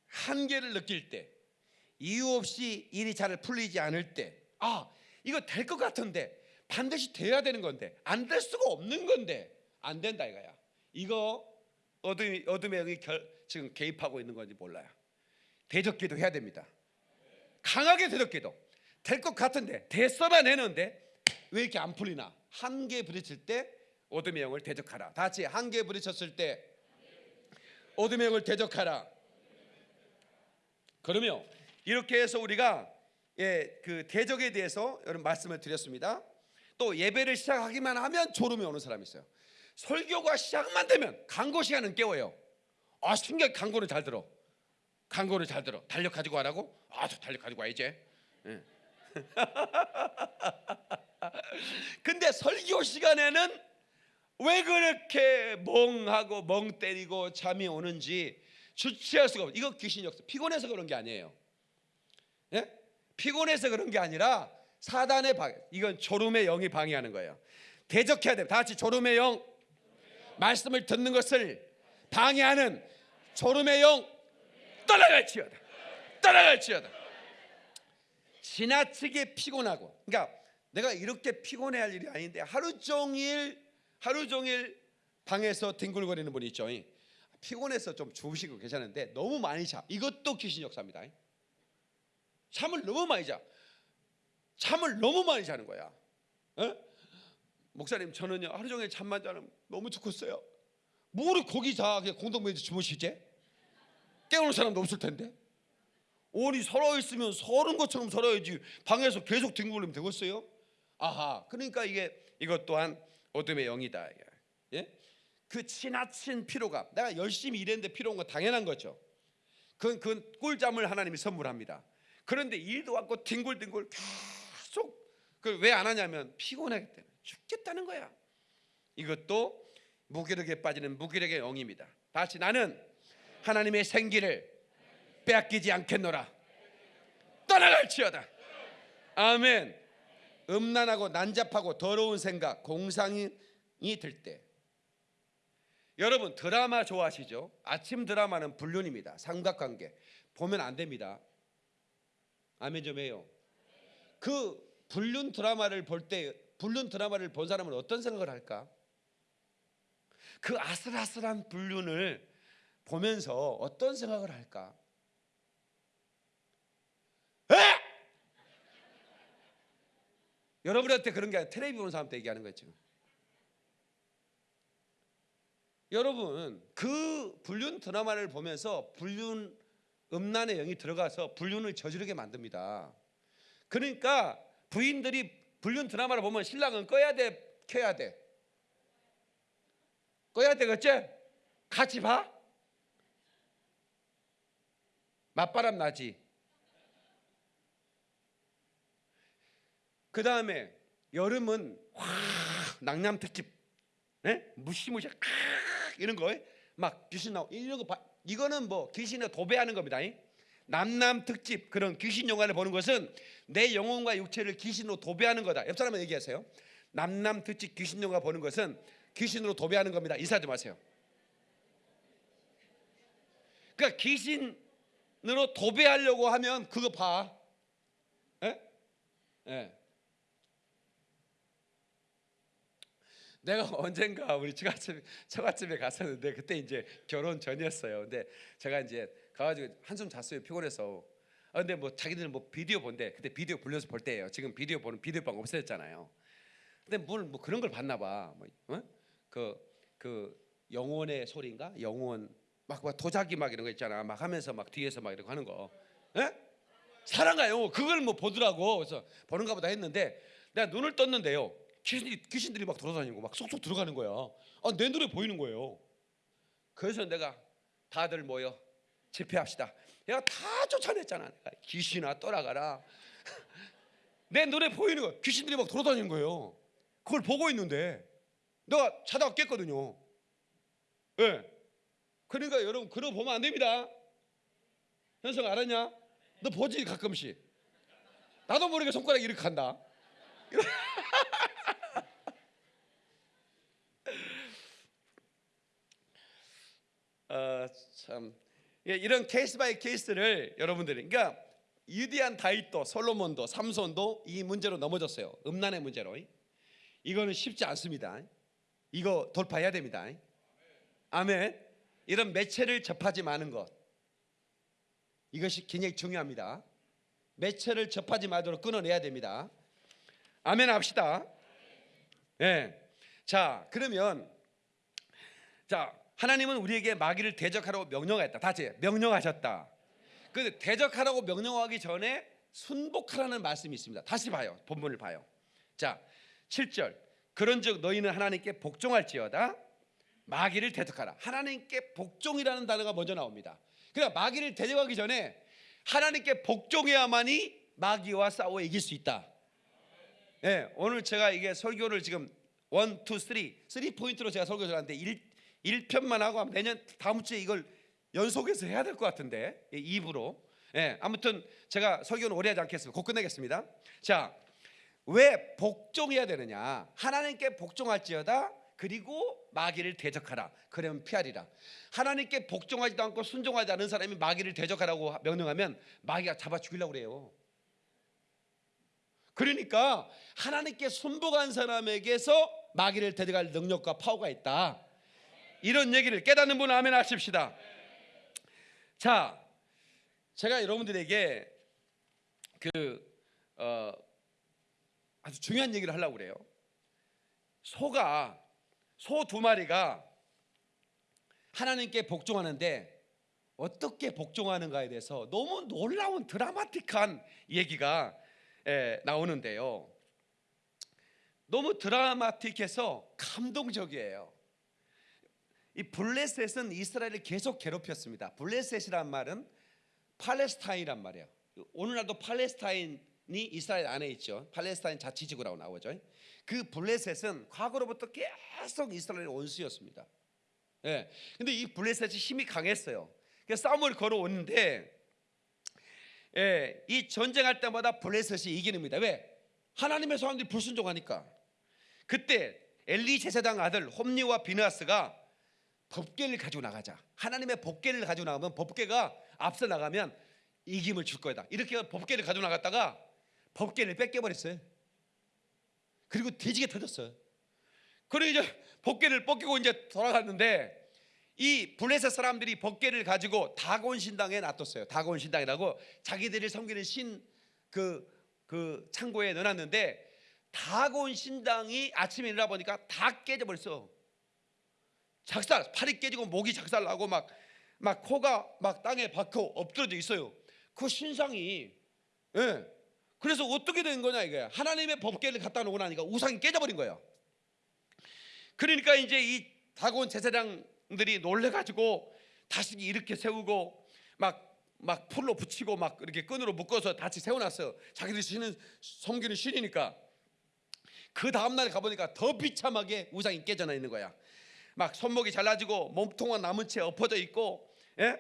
한계를 느낄 때, 이유 없이 일이 잘 풀리지 않을 때, 아 이거 될 것 같은데 반드시 돼야 되는 건데 안 될 수가 없는 건데 안 된다 이거야. 이거 어둠 어둠의 영이 결, 지금 개입하고 있는 건지 몰라요. 대적기도 해야 됩니다. 강하게 대적기도 될 것 같은데 대서만 내는데 왜 이렇게 안 풀리나? 한계 부딪힐 때 어둠의 영을 대적하라. 다 같이 한계 부딪혔을 때 어둠의 영을 대적하라. 그러면 이렇게 해서 우리가 예, 그 대적에 대해서 여러분 말씀을 드렸습니다. 또 예배를 시작하기만 하면 졸음이 오는 사람이 있어요. 설교가 시작만 되면 강고 시간은 깨워요. 아, 신기하게 강고를 잘 들어. 강고를 잘 들어. 달력 가지고 와라고? 아, 저 달력 가지고 와 이제. 예. 근데 설교 시간에는 왜 그렇게 멍하고 멍 때리고 잠이 오는지 주체할 수가 없어. 이거 귀신이 없어. 피곤해서 그런 게 아니에요. 예? 피곤해서 그런 게 아니라 사단의 방 이건 졸음의 영이 방해하는 거예요. 대적해야 돼. 다 같이 졸음의 영 말씀을 듣는 것을 방해하는 졸음의 영 떠나갈지어다. 떠나갈지어다. 지나치게 피곤하고 그러니까 내가 이렇게 피곤해할 일이 아닌데 하루 종일 하루 종일 방에서 뒹굴거리는 분이 있죠. 피곤해서 좀 주무시고 계셨는데 너무 많이 자. 이것도 귀신 역사입니다. 잠을 너무 많이 자. 잠을 너무 많이 자는 거야. 에? 목사님 저는요 하루 종일 잠만 자면 너무 죽겠어요. 뭐를 거기 자 그냥 공동묘지 주무시지? 깨우는 사람도 없을 텐데. 오니 서러 있으면 서른 것처럼 서러야지 방에서 계속 뒹굴리면 되겠어요? 아하 그러니까 이게 이것 또한 어둠의 영이다. 예? 그 지나친 피로감. 내가 열심히 일했는데 피로한 건 당연한 거죠. 그건 그 꿀잠을 하나님이 선물합니다. 그런데 일도 왔고 뒹굴뒹굴 계속 그왜안 하냐면 피곤하기 때문에 죽겠다는 거야. 이것도 무기력에 빠지는 무기력의 영입니다. 다시 나는 하나님의 생기를 빼앗기지 않겠노라. 떠나갈지어다. 아멘. 음란하고 난잡하고 더러운 생각, 공상이 들 때. 여러분 드라마 좋아하시죠? 아침 드라마는 불륜입니다. 삼각관계 보면 안 됩니다. 아멘 좀 해요. 그 불륜 드라마를 볼 때 불륜 드라마를 본 사람은 어떤 생각을 할까? 그 아슬아슬한 불륜을 보면서 어떤 생각을 할까? 에? 여러분한테 그런 게 아니라 텔레비 보는 사람한테 얘기하는 거예요 지금. 여러분 그 불륜 드라마를 보면서 불륜 음란의 영이 들어가서 불륜을 저지르게 만듭니다. 그러니까 부인들이 불륜 드라마를 보면 신랑은 꺼야 돼, 켜야 돼. 꺼야 되겠지? 같이 봐. 맞바람 나지. 그 다음에 여름은 확 낭남 특집, 네? 무시무시 칵 이런 거막 귀신 나오 이런 거 봐. 이거는 뭐 귀신을 도배하는 겁니다. 이. 남남 특집 그런 귀신 영화를 보는 것은 내 영혼과 육체를 귀신으로 도배하는 거다. 옆 사람은 얘기하세요. 남남 특집 귀신 영화 보는 것은 귀신으로 도배하는 겁니다. 인사 좀 하세요. 그러니까 귀신으로 도배하려고 하면 그거 봐. 예? 예. 내가 언젠가 우리 처갓집 처갓집에 갔었는데 그때 이제 결혼 전이었어요. 근데 제가 이제 가가지고 한숨 잤어요 피곤해서. 아 근데 뭐 자기들은 뭐 비디오 본대. 그때 비디오 불려서 볼 때예요. 지금 비디오 보는 비디오 방 없어졌잖아요. 근데 뭘 뭐 그런 걸 봤나 봐. 뭐, 그, 그 영혼의 소리인가? 영혼 막, 막 도자기 막 이런 거 있잖아. 막 하면서 막 뒤에서 막 이렇게 하는 거. 예? 사랑과 영혼 그걸 뭐 보더라고. 그래서 보는가 보다 했는데 내가 눈을 떴는데요. 귀신들이, 귀신들이 막 돌아다니고 막 쏙쏙 들어가는 거야. 아, 내 눈에 보이는 거예요. 그래서 내가 다들 모여 집회합시다. 내가 다 쫓아냈잖아. 내가 귀신아 떠나가라. 내 눈에 보이는 거 귀신들이 막 돌아다니는 거예요. 그걸 보고 있는데 내가 자다가 깼거든요. 예. 네. 그러니까 여러분 거 보면 안 됩니다. 현성 알았냐? 너 보지 가끔씩. 나도 모르게 손가락 이렇게 간다. 아, 참 예, 이런 case by case를 여러분들이 그러니까 위대한 다윗도 솔로몬도 삼손도 이 문제로 넘어졌어요. 음란의 문제로. 이거는 쉽지 않습니다. 이거 돌파해야 됩니다. 아멘. 이런 매체를 접하지 마는 것. 이것이 굉장히 중요합니다. 매체를 접하지 말도록 끊어내야 됩니다. 아멘 합시다. 예. 네. 자, 그러면 자, 하나님은 우리에게 마귀를 대적하라고 명령하였다. 다시 명령하셨다. 그 대적하라고 명령하기 전에 순복하라는 말씀이 있습니다. 다시 봐요. 본문을 봐요. 자, 7절. 그런즉 너희는 하나님께 복종할지어다. 마귀를 대적하라. 하나님께 복종이라는 단어가 먼저 나옵니다. 그러니까 마귀를 대적하기 전에 하나님께 복종해야만이 마귀와 싸워 이길 수 있다. 예, 네, 오늘 제가 이게 설교를 지금 1, 2, 3, 3 포인트로 제가 설교를 하는데 1, 1편만 하고 내년 다음 주에 이걸 연속해서 해야 될 것 같은데 2부로. 예, 아무튼 제가 설교는 오래 하지 않겠습니다. 곧 끝내겠습니다. 자, 왜 복종해야 되느냐? 하나님께 복종할지어다. 그리고 마귀를 대적하라. 그러면 피하리라. 하나님께 복종하지도 않고 순종하지 않은 사람이 마귀를 대적하라고 명령하면 마귀가 잡아 죽이려고 그래요. 그러니까 하나님께 순복한 사람에게서 마귀를 대적할 능력과 파워가 있다. 이런 얘기를 깨닫는 분은 아멘 하십시다. 자, 제가 여러분들에게 그 어, 아주 중요한 얘기를 하려고 그래요. 소가 소 두 마리가 하나님께 복종하는데 어떻게 복종하는가에 대해서 너무 놀라운 드라마틱한 얘기가 에, 나오는데요. 너무 드라마틱해서 감동적이에요. 이 블레셋은 이스라엘을 계속 괴롭혔습니다. 블레셋이란 말은 팔레스타인이란 말이에요. 오늘날도 팔레스타인이 이스라엘 안에 있죠. 팔레스타인 자치지구라고 나오죠. 그 블레셋은 과거로부터 계속 이스라엘의 원수였습니다. 예. 근데 이 블레셋이 힘이 강했어요. 그래서 싸움을 걸어오는데 예, 이 전쟁할 때마다 블레셋이 이기는입니다. 왜? 하나님의 사람들이 불순종하니까. 그때 엘리 제사장 아들 홈리와 비나스가 법궤를 가지고 나가자. 하나님의 법궤를 가지고 나가면 법궤가 앞서 나가면 이김을 줄 거다. 이렇게 법궤를 가지고 나갔다가 법궤를 뺏겨버렸어요. 그리고 돼지게 터졌어요. 그리고 이제 법궤를 뺏기고 이제 돌아갔는데 이 블레셋 사람들이 법궤를 가지고 다곤 신당에 놔뒀어요. 다곤 신당이라고 자기들을 섬기는 신그그 창고에 넣어놨는데 다곤 신당이 아침에 일어나 보니까 다 깨져버렸어. 작살, 팔이 깨지고 목이 작살 나고 막 막 코가 막 땅에 박혀 엎드려져 있어요. 그 신상이 예. 그래서 어떻게 된 거냐 이거야. 하나님의 법궤를 갖다 놓고 나니까 우상이 깨져버린 거예요. 그러니까 이제 이 다곤 제사장들이 놀래가지고 다시 이렇게 세우고 막막 풀로 붙이고 막 이렇게 끈으로 묶어서 다시 세워놨어요. 자기들이 신은 섬기는 신이니까. 그 다음 날에 가보니까 더 비참하게 우상이 깨져나 있는 거야. 막 손목이 잘라지고 몸통은 남은 채 엎어져 있고, 예?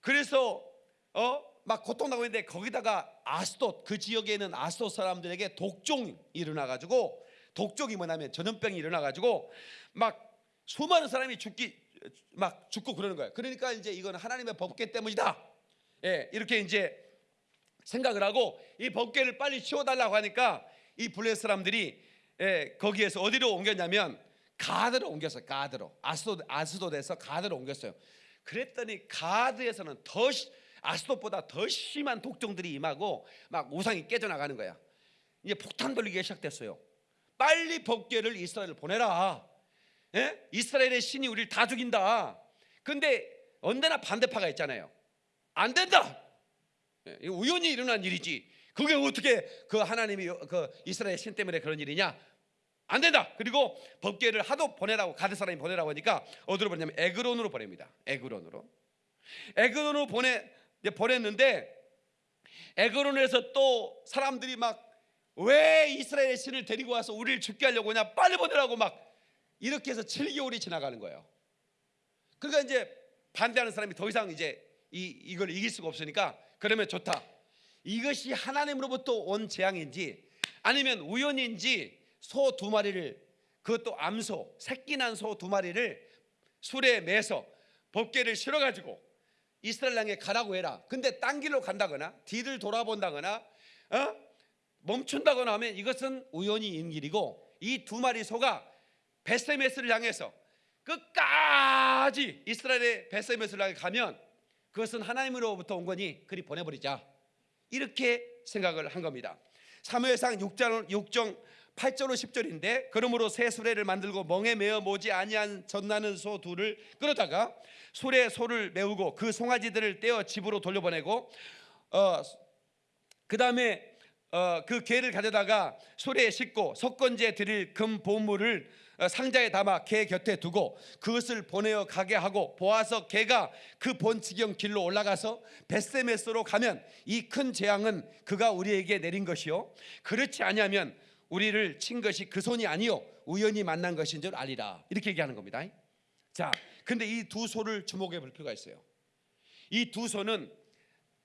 그래서 어 막 고통나고 있는데 거기다가 아스돗 그 지역에 있는 아스돗 사람들에게 독종이 일어나 가지고 독종이 뭐냐면 전염병이 일어나 가지고 막 수많은 사람이 죽기 막 죽고 그러는 거예요. 그러니까 이제 이건 하나님의 법궤 때문이다. 예, 이렇게 이제 생각을 하고 이 법궤를 빨리 치워달라고 하니까 이 블레셋 사람들이 예, 거기에서 어디로 옮겼냐면 가드로 옮겼어요. 가드로 아스도 아스도에서 가드로 옮겼어요. 그랬더니 가드에서는 더 시- 아스도보다 더 심한 독종들이 임하고 막 우상이 깨져 나가는 거야. 이제 폭탄 돌리기가 시작됐어요. 빨리 법궤를 이스라엘 보내라. 예? 이스라엘의 신이 우리를 다 죽인다. 근데 언제나 반대파가 있잖아요. 안 된다. 예, 우연히 일어난 일이지. 그게 어떻게 그 하나님이 그 이스라엘 신 때문에 그런 일이냐? 안 된다. 그리고 법궤를 하도 보내라고 가드 사람이 보내라고 하니까 어디로 보내냐면 에그론으로 보냅니다. 에그론으로. 에그론으로 보내 보냈는데 에그론에서 또 사람들이 막 왜 이스라엘 신을 데리고 와서 우리를 죽게 하려고 하냐? 빨리 보내라고 막 이렇게 해서 7개월이 지나가는 거예요. 그러니까 이제 반대하는 사람이 더 이상 이제 이 이걸 이길 수가 없으니까 그러면 좋다. 이것이 하나님으로부터 온 재앙인지 아니면 우연인지 소 두 마리를 그것도 암소 새끼 난 소 두 마리를 술에 매서 법궤를 실어 가지고 이스라엘 땅에 가라고 해라. 근데 딴 길로 간다거나 뒤를 돌아본다거나 어? 멈춘다거나 하면 이것은 우연히 인 길이고 이 두 마리 소가 베세메스를 향해서 끝까지 이스라엘의 베세메스를 향해 가면 그것은 하나님으로부터 온 거니 그리 보내버리자 이렇게 생각을 한 겁니다. 사무엘상 6장 6정 8절로 10절인데 그러므로 새 수레를 만들고 멍에 매어 모지 아니한 젖나는 소 둘을 끌어다가 수레 소를 메우고 그 송아지들을 떼어 집으로 돌려보내고 어, 그 다음에 어, 그 개를 가져다가 소리에 싣고 석건지에 드릴 금 보물을 어, 상자에 담아 개 곁에 두고 그것을 보내어 가게 하고 보아서 개가 그 본지경 길로 올라가서 베세메스로 가면 이 큰 재앙은 그가 우리에게 내린 것이요. 그렇지 아니하면 우리를 친 것이 그 손이 아니요 우연히 만난 것인 줄 알리라 이렇게 얘기하는 겁니다. 자, 근데 이 두 소를 주목해 볼 필요가 있어요. 이 두 소는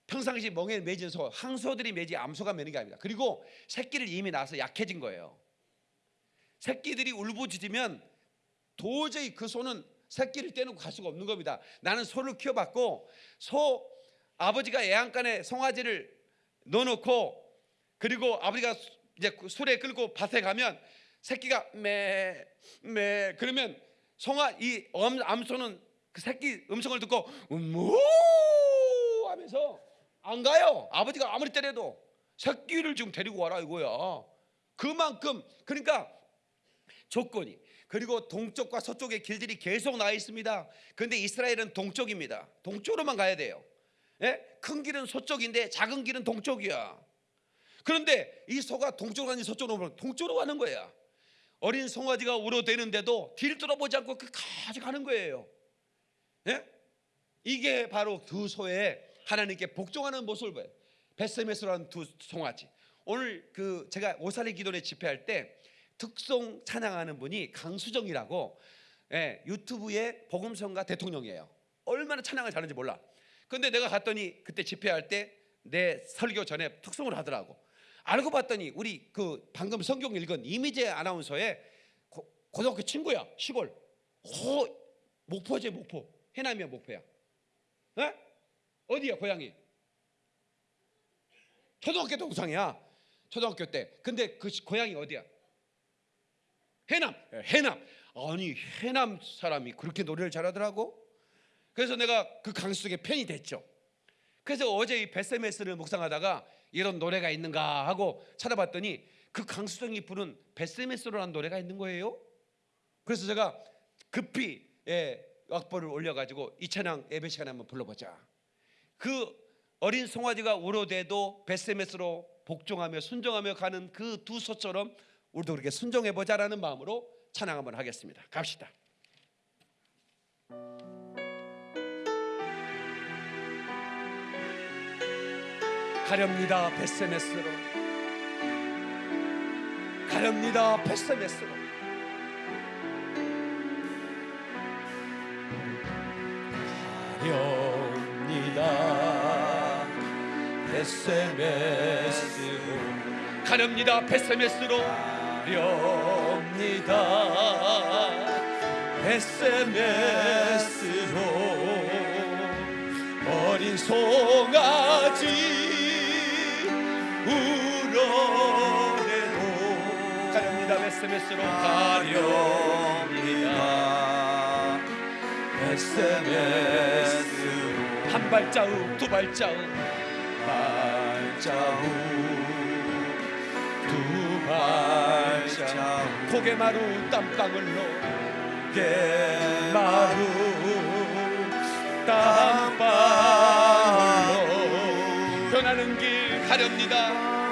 평상시 멍에 매진 소, 항소들이 매지 암소가 매는 게 아닙니다. 그리고 새끼를 이미 낳아서 약해진 거예요. 새끼들이 울부짖으면 도저히 그 소는 새끼를 떼놓고 갈 수가 없는 겁니다. 나는 소를 키워봤고 소 아버지가 애양간에 송아지를 넣어놓고 그리고 아버지가 이제 그 술에 끌고 밭에 가면 새끼가 매 매 그러면 송아 이 엄- 암소는 그 새끼 음성을 듣고 무 하면서 안 가요. 아버지가 아무리 때려도 새끼를 지금 데리고 와라 이거야. 그만큼 그러니까 조건이 그리고 동쪽과 서쪽의 길들이 계속 나와 있습니다. 그런데 이스라엘은 동쪽입니다. 동쪽으로만 가야 돼요. 예? 큰 길은 서쪽인데 작은 길은 동쪽이야. 그런데 이 소가 동쪽으로 가니 서쪽으로 가니 동쪽으로 가는 거야. 어린 송아지가 울어대는데도 뒤를 돌아보지 않고 끝까지 가는 거예요. 예? 이게 바로 두 소의 하나님께 복종하는 모습을 보여요. 베스메스라는 두 송아지. 오늘 그 제가 오사리 기도회 집회할 때 특송 찬양하는 분이 강수정이라고 예, 유튜브의 복음성가 대통령이에요. 얼마나 찬양을 잘하는지 몰라. 근데 내가 갔더니 그때 집회할 때 내 설교 전에 특송을 하더라고. 알고 봤더니 우리 그 방금 성경 읽은 이미재 아나운서의 고, 고등학교 친구야 시골. 호 목포제 목포 해남이야 목포야. 에? 어디야 고향이? 초등학교 동상이야. 초등학교 때. 근데 그 시- 고향이 어디야? 해남. 예, 해남. 아니 해남 사람이 그렇게 노래를 잘하더라고. 그래서 내가 그 강수석의 팬이 됐죠. 그래서 어제 이 베세메스를 묵상하다가 이런 노래가 있는가 하고 찾아봤더니 그 강수정이 부른 베세메스로라는 노래가 있는 거예요. 그래서 제가 급히 예, 악보를 올려가지고 이 찬양 예배 시간에 한번 불러보자. 그 어린 송아지가 울어대도 베세메스로 복종하며 순종하며 가는 그 두 소처럼 우리도 그렇게 순종해 보자라는 마음으로 찬양 한번 하겠습니다. 갑시다. 가렵니다 베세메스로. 가렵니다 베세메스로. 가렵니다 SMS로. 가렵니다 베세메스로. 가렵니다 SMS로. 어린 송아지 베세메스로 가렵니다. SMS로 한 발자국 두 발자국. 발자국 두 발자국. 고개 마루 땀방울로. 개마루 땀방울로. 변하는 길 가렵니다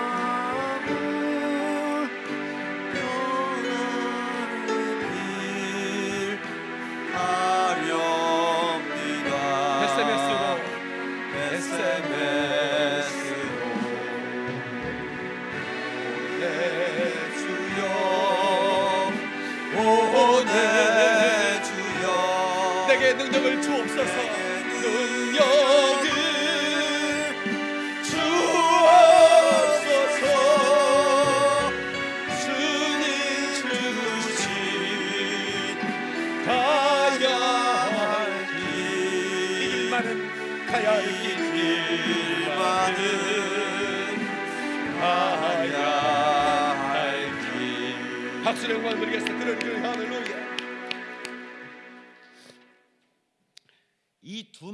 박수를 영광 드리겠습니다 그런 그 할렐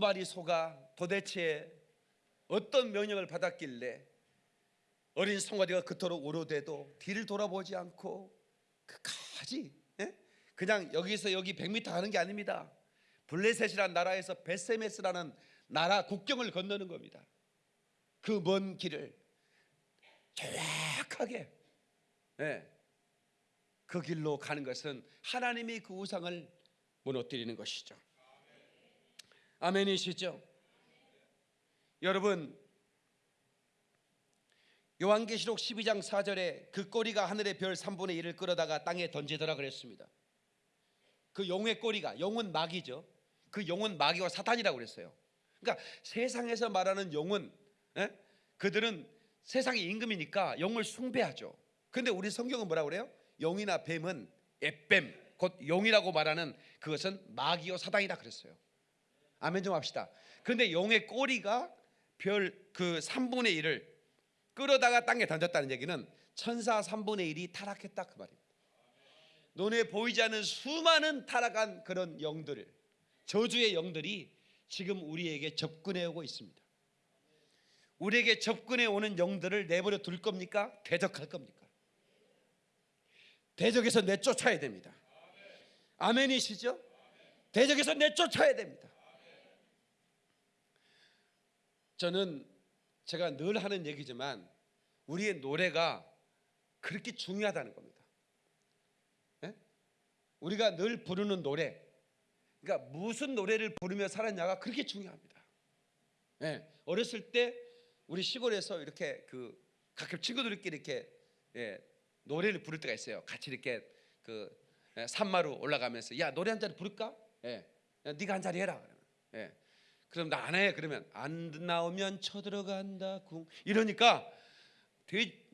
마리 소가 도대체 어떤 명령을 받았길래 어린 송아지가 그토록 오로돼도 뒤를 돌아보지 않고 끝까지 예? 그냥 여기서 여기 100m 가는 게 아닙니다 블레셋이라는 나라에서 베세메스라는 나라 국경을 건너는 겁니다 그 먼 길을 정확하게 예, 그 길로 가는 것은 하나님이 그 우상을 무너뜨리는 것이죠. 아멘이시죠? 여러분 요한계시록 12장 4절에 그 꼬리가 하늘의 별 3분의 1을 끌어다가 땅에 던지더라 그랬습니다. 그 용의 꼬리가 용은 마귀죠. 그 용은 마귀와 사탄이라고 그랬어요. 그러니까 세상에서 말하는 용은 예? 그들은 세상의 임금이니까 용을 숭배하죠. 근데 우리 성경은 뭐라고 그래요? 용이나 뱀은 에뱀 곧 용이라고 말하는 그것은 마귀와 사단이다 그랬어요. 아멘 좀 합시다. 그런데 용의 꼬리가 별 그 3분의 1을 끌어다가 땅에 던졌다는 얘기는 천사 3분의 1이 타락했다 그 말입니다. 눈에 보이지 않는 수많은 타락한 그런 영들, 저주의 영들이 지금 우리에게 접근해 오고 있습니다. 우리에게 접근해 오는 영들을 내버려 둘 겁니까? 대적할 겁니까? 대적에서 내쫓아야 됩니다. 아멘이시죠? 대적에서 내쫓아야 됩니다. 저는 제가 늘 하는 얘기지만 우리의 노래가 그렇게 중요하다는 겁니다. 우리가 늘 부르는 노래, 그러니까 무슨 노래를 부르며 살았냐가 그렇게 중요합니다. 예, 어렸을 때 우리 시골에서 이렇게 그 가끔 친구들끼리 이렇게 예, 노래를 부를 때가 있어요. 같이 이렇게 그 예, 산마루 올라가면서 야 노래 한 자리 부를까? 예, 야, 네가 한 자리 해라. 예, 그럼 나 안 해. 그러면 안 나오면 쳐들어간다 궁 이러니까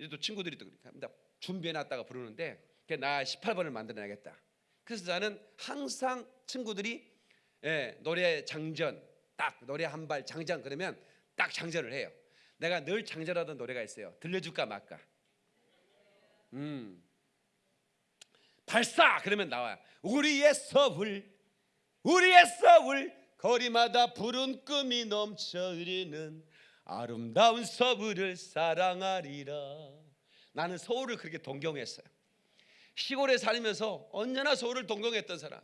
또 친구들이 또 그러니까 나 준비해놨다가 부르는데 그나 18번을 만들어야겠다. 그래서 나는 항상 친구들이 예, 노래 장전 딱 노래 한 발 장전 그러면 딱 장전을 해요. 내가 늘 장전하던 노래가 있어요. 들려줄까 말까. 음. 발사 그러면 나와요. 우리의 서울 우리의 서울 거리마다 푸른 꿈이 넘쳐 흐르는 아름다운 서울을 사랑하리라. 나는 서울을 그렇게 동경했어요. 시골에 살면서 언제나 서울을 동경했던 사람.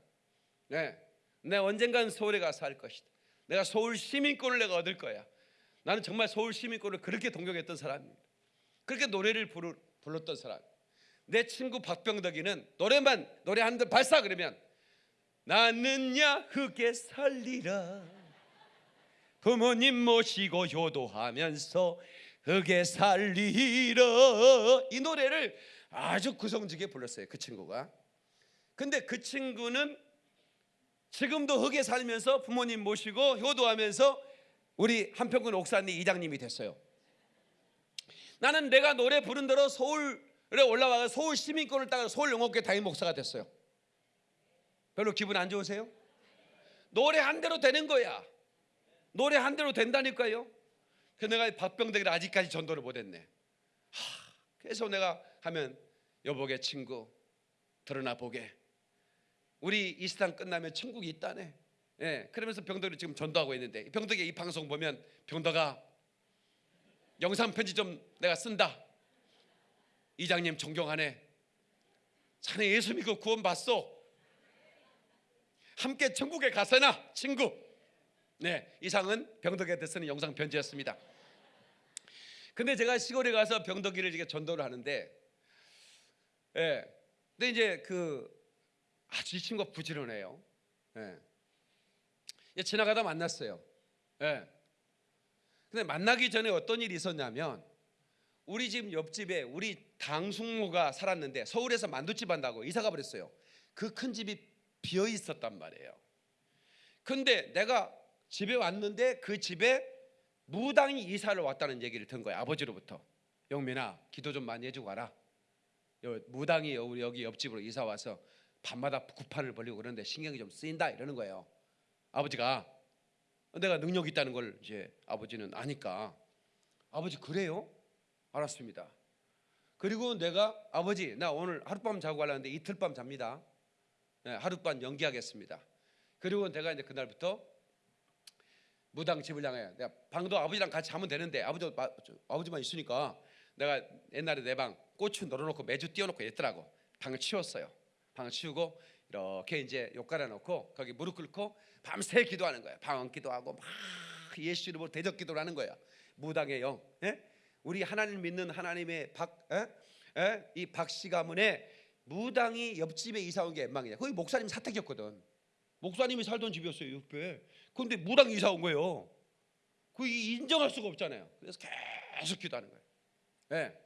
네, 내가 언젠간 서울에 가서 살 것이다. 내가 서울 시민권을 내가 얻을 거야. 나는 정말 서울 시민권을 그렇게 동경했던 사람입니다. 그렇게 노래를 부르, 불렀던 사람. 내 친구 박병덕이는 노래만 노래 한 대 발사 그러면 나는 야흙에 살리라. 부모님 모시고 효도하면서 흙에 살리라. 이 노래를 아주 구성지게 불렀어요 그 친구가. 근데 그 친구는 지금도 흙에 살면서 부모님 모시고 효도하면서 우리 한평군 옥산리 이장님이 됐어요. 나는 내가 노래 부른 대로 서울에 올라와서 서울 시민권을 따가 서울 영어교회 담임 목사가 됐어요. 별로 기분 안 좋으세요? 노래 한 대로 되는 거야. 노래 한 대로 된다니까요. 그 내가 박병덕이를 아직까지 전도를 못했네. 하, 그래서 내가 하면 여보게 친구 드러나 보게. 우리 이 세상 끝나면 천국이 있다네. 예, 그러면서 병덕이 지금 전도하고 있는데 병덕이 이 방송 보면 병덕아 영상 편지 좀 내가 쓴다. 이장님 존경하네. 자네 예수 믿고 구원 받소. 함께 천국에 가서나 친구. 네, 이상은 병덕이한테 쓰는 영상 편지였습니다. 근데 제가 시골에 가서 병덕이를 이렇게 전도를 하는데, 예, 근데 이제 그 아주 이 친구가 부지런해요. 예, 예, 지나가다 만났어요. 예. 근데 만나기 전에 어떤 일이 있었냐면 우리 집 옆집에 우리 당숙모가 살았는데 서울에서 만두집 한다고 이사가 버렸어요. 그 큰 집이 비어 있었단 말이에요. 근데 내가 집에 왔는데 그 집에 무당이 이사를 왔다는 얘기를 든 거야 아버지로부터. 영민아 기도 좀 많이 해주고 가라. 여- 무당이 여기 옆집으로 이사 와서 밤마다 구판을 벌리고 그러는데 신경이 좀 쓰인다 이러는 거예요. 아버지가 내가 능력 이 있다는 걸 이제 아버지는 아니까 아버지 그래요? 알았습니다. 그리고 내가 아버지 나 오늘 하룻밤 자고 가려는데 이틀 밤 잡니다. 네, 하룻밤 연기하겠습니다. 그리고 내가 이제 그날부터 무당 집을 향해 내가 방도 아버지랑 같이 자면 되는데 아버지 아버지만 있으니까 내가 옛날에 내 방 고추 널어놓고 매주 띄워놓고 있더라고 방을 치웠어요. 방을 치우고 이렇게 이제 욕 깔아놓고 거기 무릎 꿇고 밤새 기도하는 거야. 방언 기도하고 막 예수 이름으로 대적 기도를 하는 거야. 무당의 영. 예? 우리 하나님 믿는 하나님의 박, 예? 예? 가문에 무당이 옆집에 이사 온 게 엠망이야. 거기 목사님 사택이었거든. 목사님이 살던 집이었어요 옆에. 그런데 무당이 이사 온 거예요. 그 인정할 수가 없잖아요. 그래서 계속 기도하는 거예요. 예.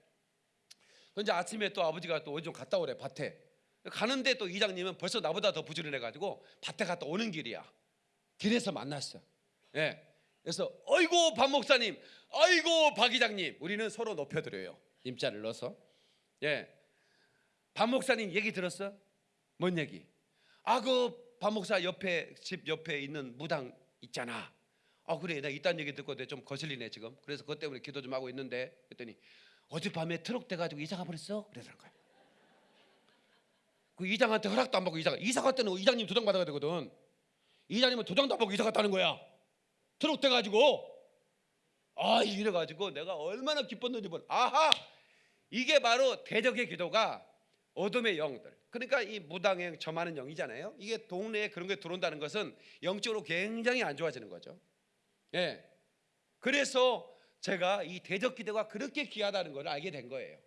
근데 아침에 또 아버지가 또 어디 좀 갔다 오래 밭에. 가는데 또 이장님은 벌써 나보다 더 부지런해가지고 밭에 갔다 오는 길이야. 길에서 만났어. 예. 그래서 어이고 박 목사님, 어이고 박 이장님, 우리는 서로 높여드려요. 임자를 넣어서. 예. 박 목사님 얘기 들었어? 뭔 얘기? 아 그 박 목사 옆에 집 옆에 있는 무당 있잖아. 아 그래 나 이딴 얘기 듣고 내좀 거슬리네 지금. 그래서 그것 때문에 기도 좀 하고 있는데 그랬더니 어젯밤에 트럭 돼가지고 이사 가 버렸어. 그러더라는 거야. 그 이장한테 허락도 안 받고 이사 가. 이사 갔더니 이장님 도장 받아야 되거든. 이장님은 도장도 안 받고 이사 갔다는 거야. 트럭 돼가지고 아 이래가지고 내가 얼마나 기뻤는지 몰라. 아하 이게 바로 대적의 기도가 어둠의 영들. 그러니까 이 무당의 점하는 영이잖아요. 이게 동네에 그런 게 들어온다는 것은 영적으로 굉장히 안 좋아지는 거죠. 예. 그래서 제가 이 대적 기도가 그렇게 귀하다는 걸 알게 된 거예요.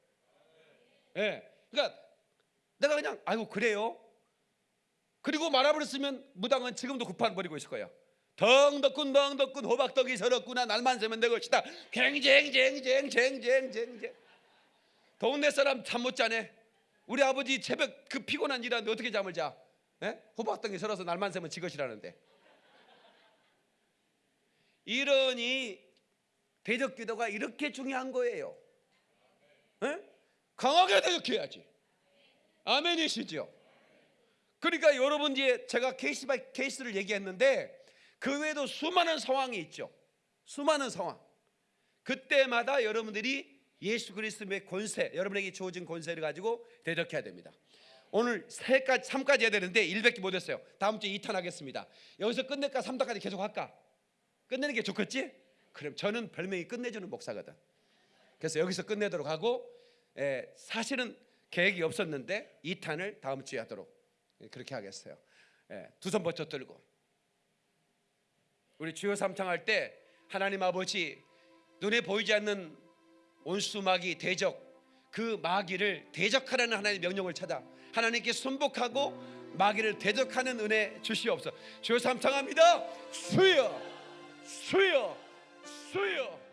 예. 그러니까 내가 그냥 아이고 그래요. 그리고 말아버렸으면 무당은 지금도 구판 버리고 있을 거예요. 덩 덕군 덩 덕군 호박떡이 서럽구나 날만 새면 내 것이다. 갱쟁쟁쟁쟁쟁쟁쟁. 동네 사람 잠 못 자네. 우리 아버지 새벽 그 피곤한 일하는데 어떻게 잠을 자? 예? 호박떡이 설어서 날만 새면 지 것이라는데. 이러니 대적 기도가 이렇게 중요한 거예요. 예? 강하게 대적해야지. 아멘이시죠? 그러니까 여러분 뒤에 제가 case by case를 얘기했는데 그 외에도 수많은 상황이 있죠. 수많은 상황. 그때마다 여러분들이 예수 그리스도의 권세, 여러분에게 주어진 권세를 가지고 대적해야 됩니다. 오늘 세까지 3까지 해야 되는데 100개 못 했어요. 다음 주에 2탄 하겠습니다. 여기서 끝낼까 3탄까지 계속 할까? 끝내는 게 좋겠지? 그럼 저는 별명이 끝내주는 목사거든. 그래서 여기서 끝내도록 하고 에, 사실은 계획이 없었는데 2탄을 다음 주에 하도록 예, 그렇게 하겠어요. 두손 버텨 들고 우리 주여 삼창할 때 하나님 아버지 눈에 보이지 않는 온수 마귀 대적 그 마귀를 대적하라는 하나님의 명령을 찾아 하나님께 순복하고 마귀를 대적하는 은혜 주시옵소서. 주여 삼창합니다. 수여 수여 수여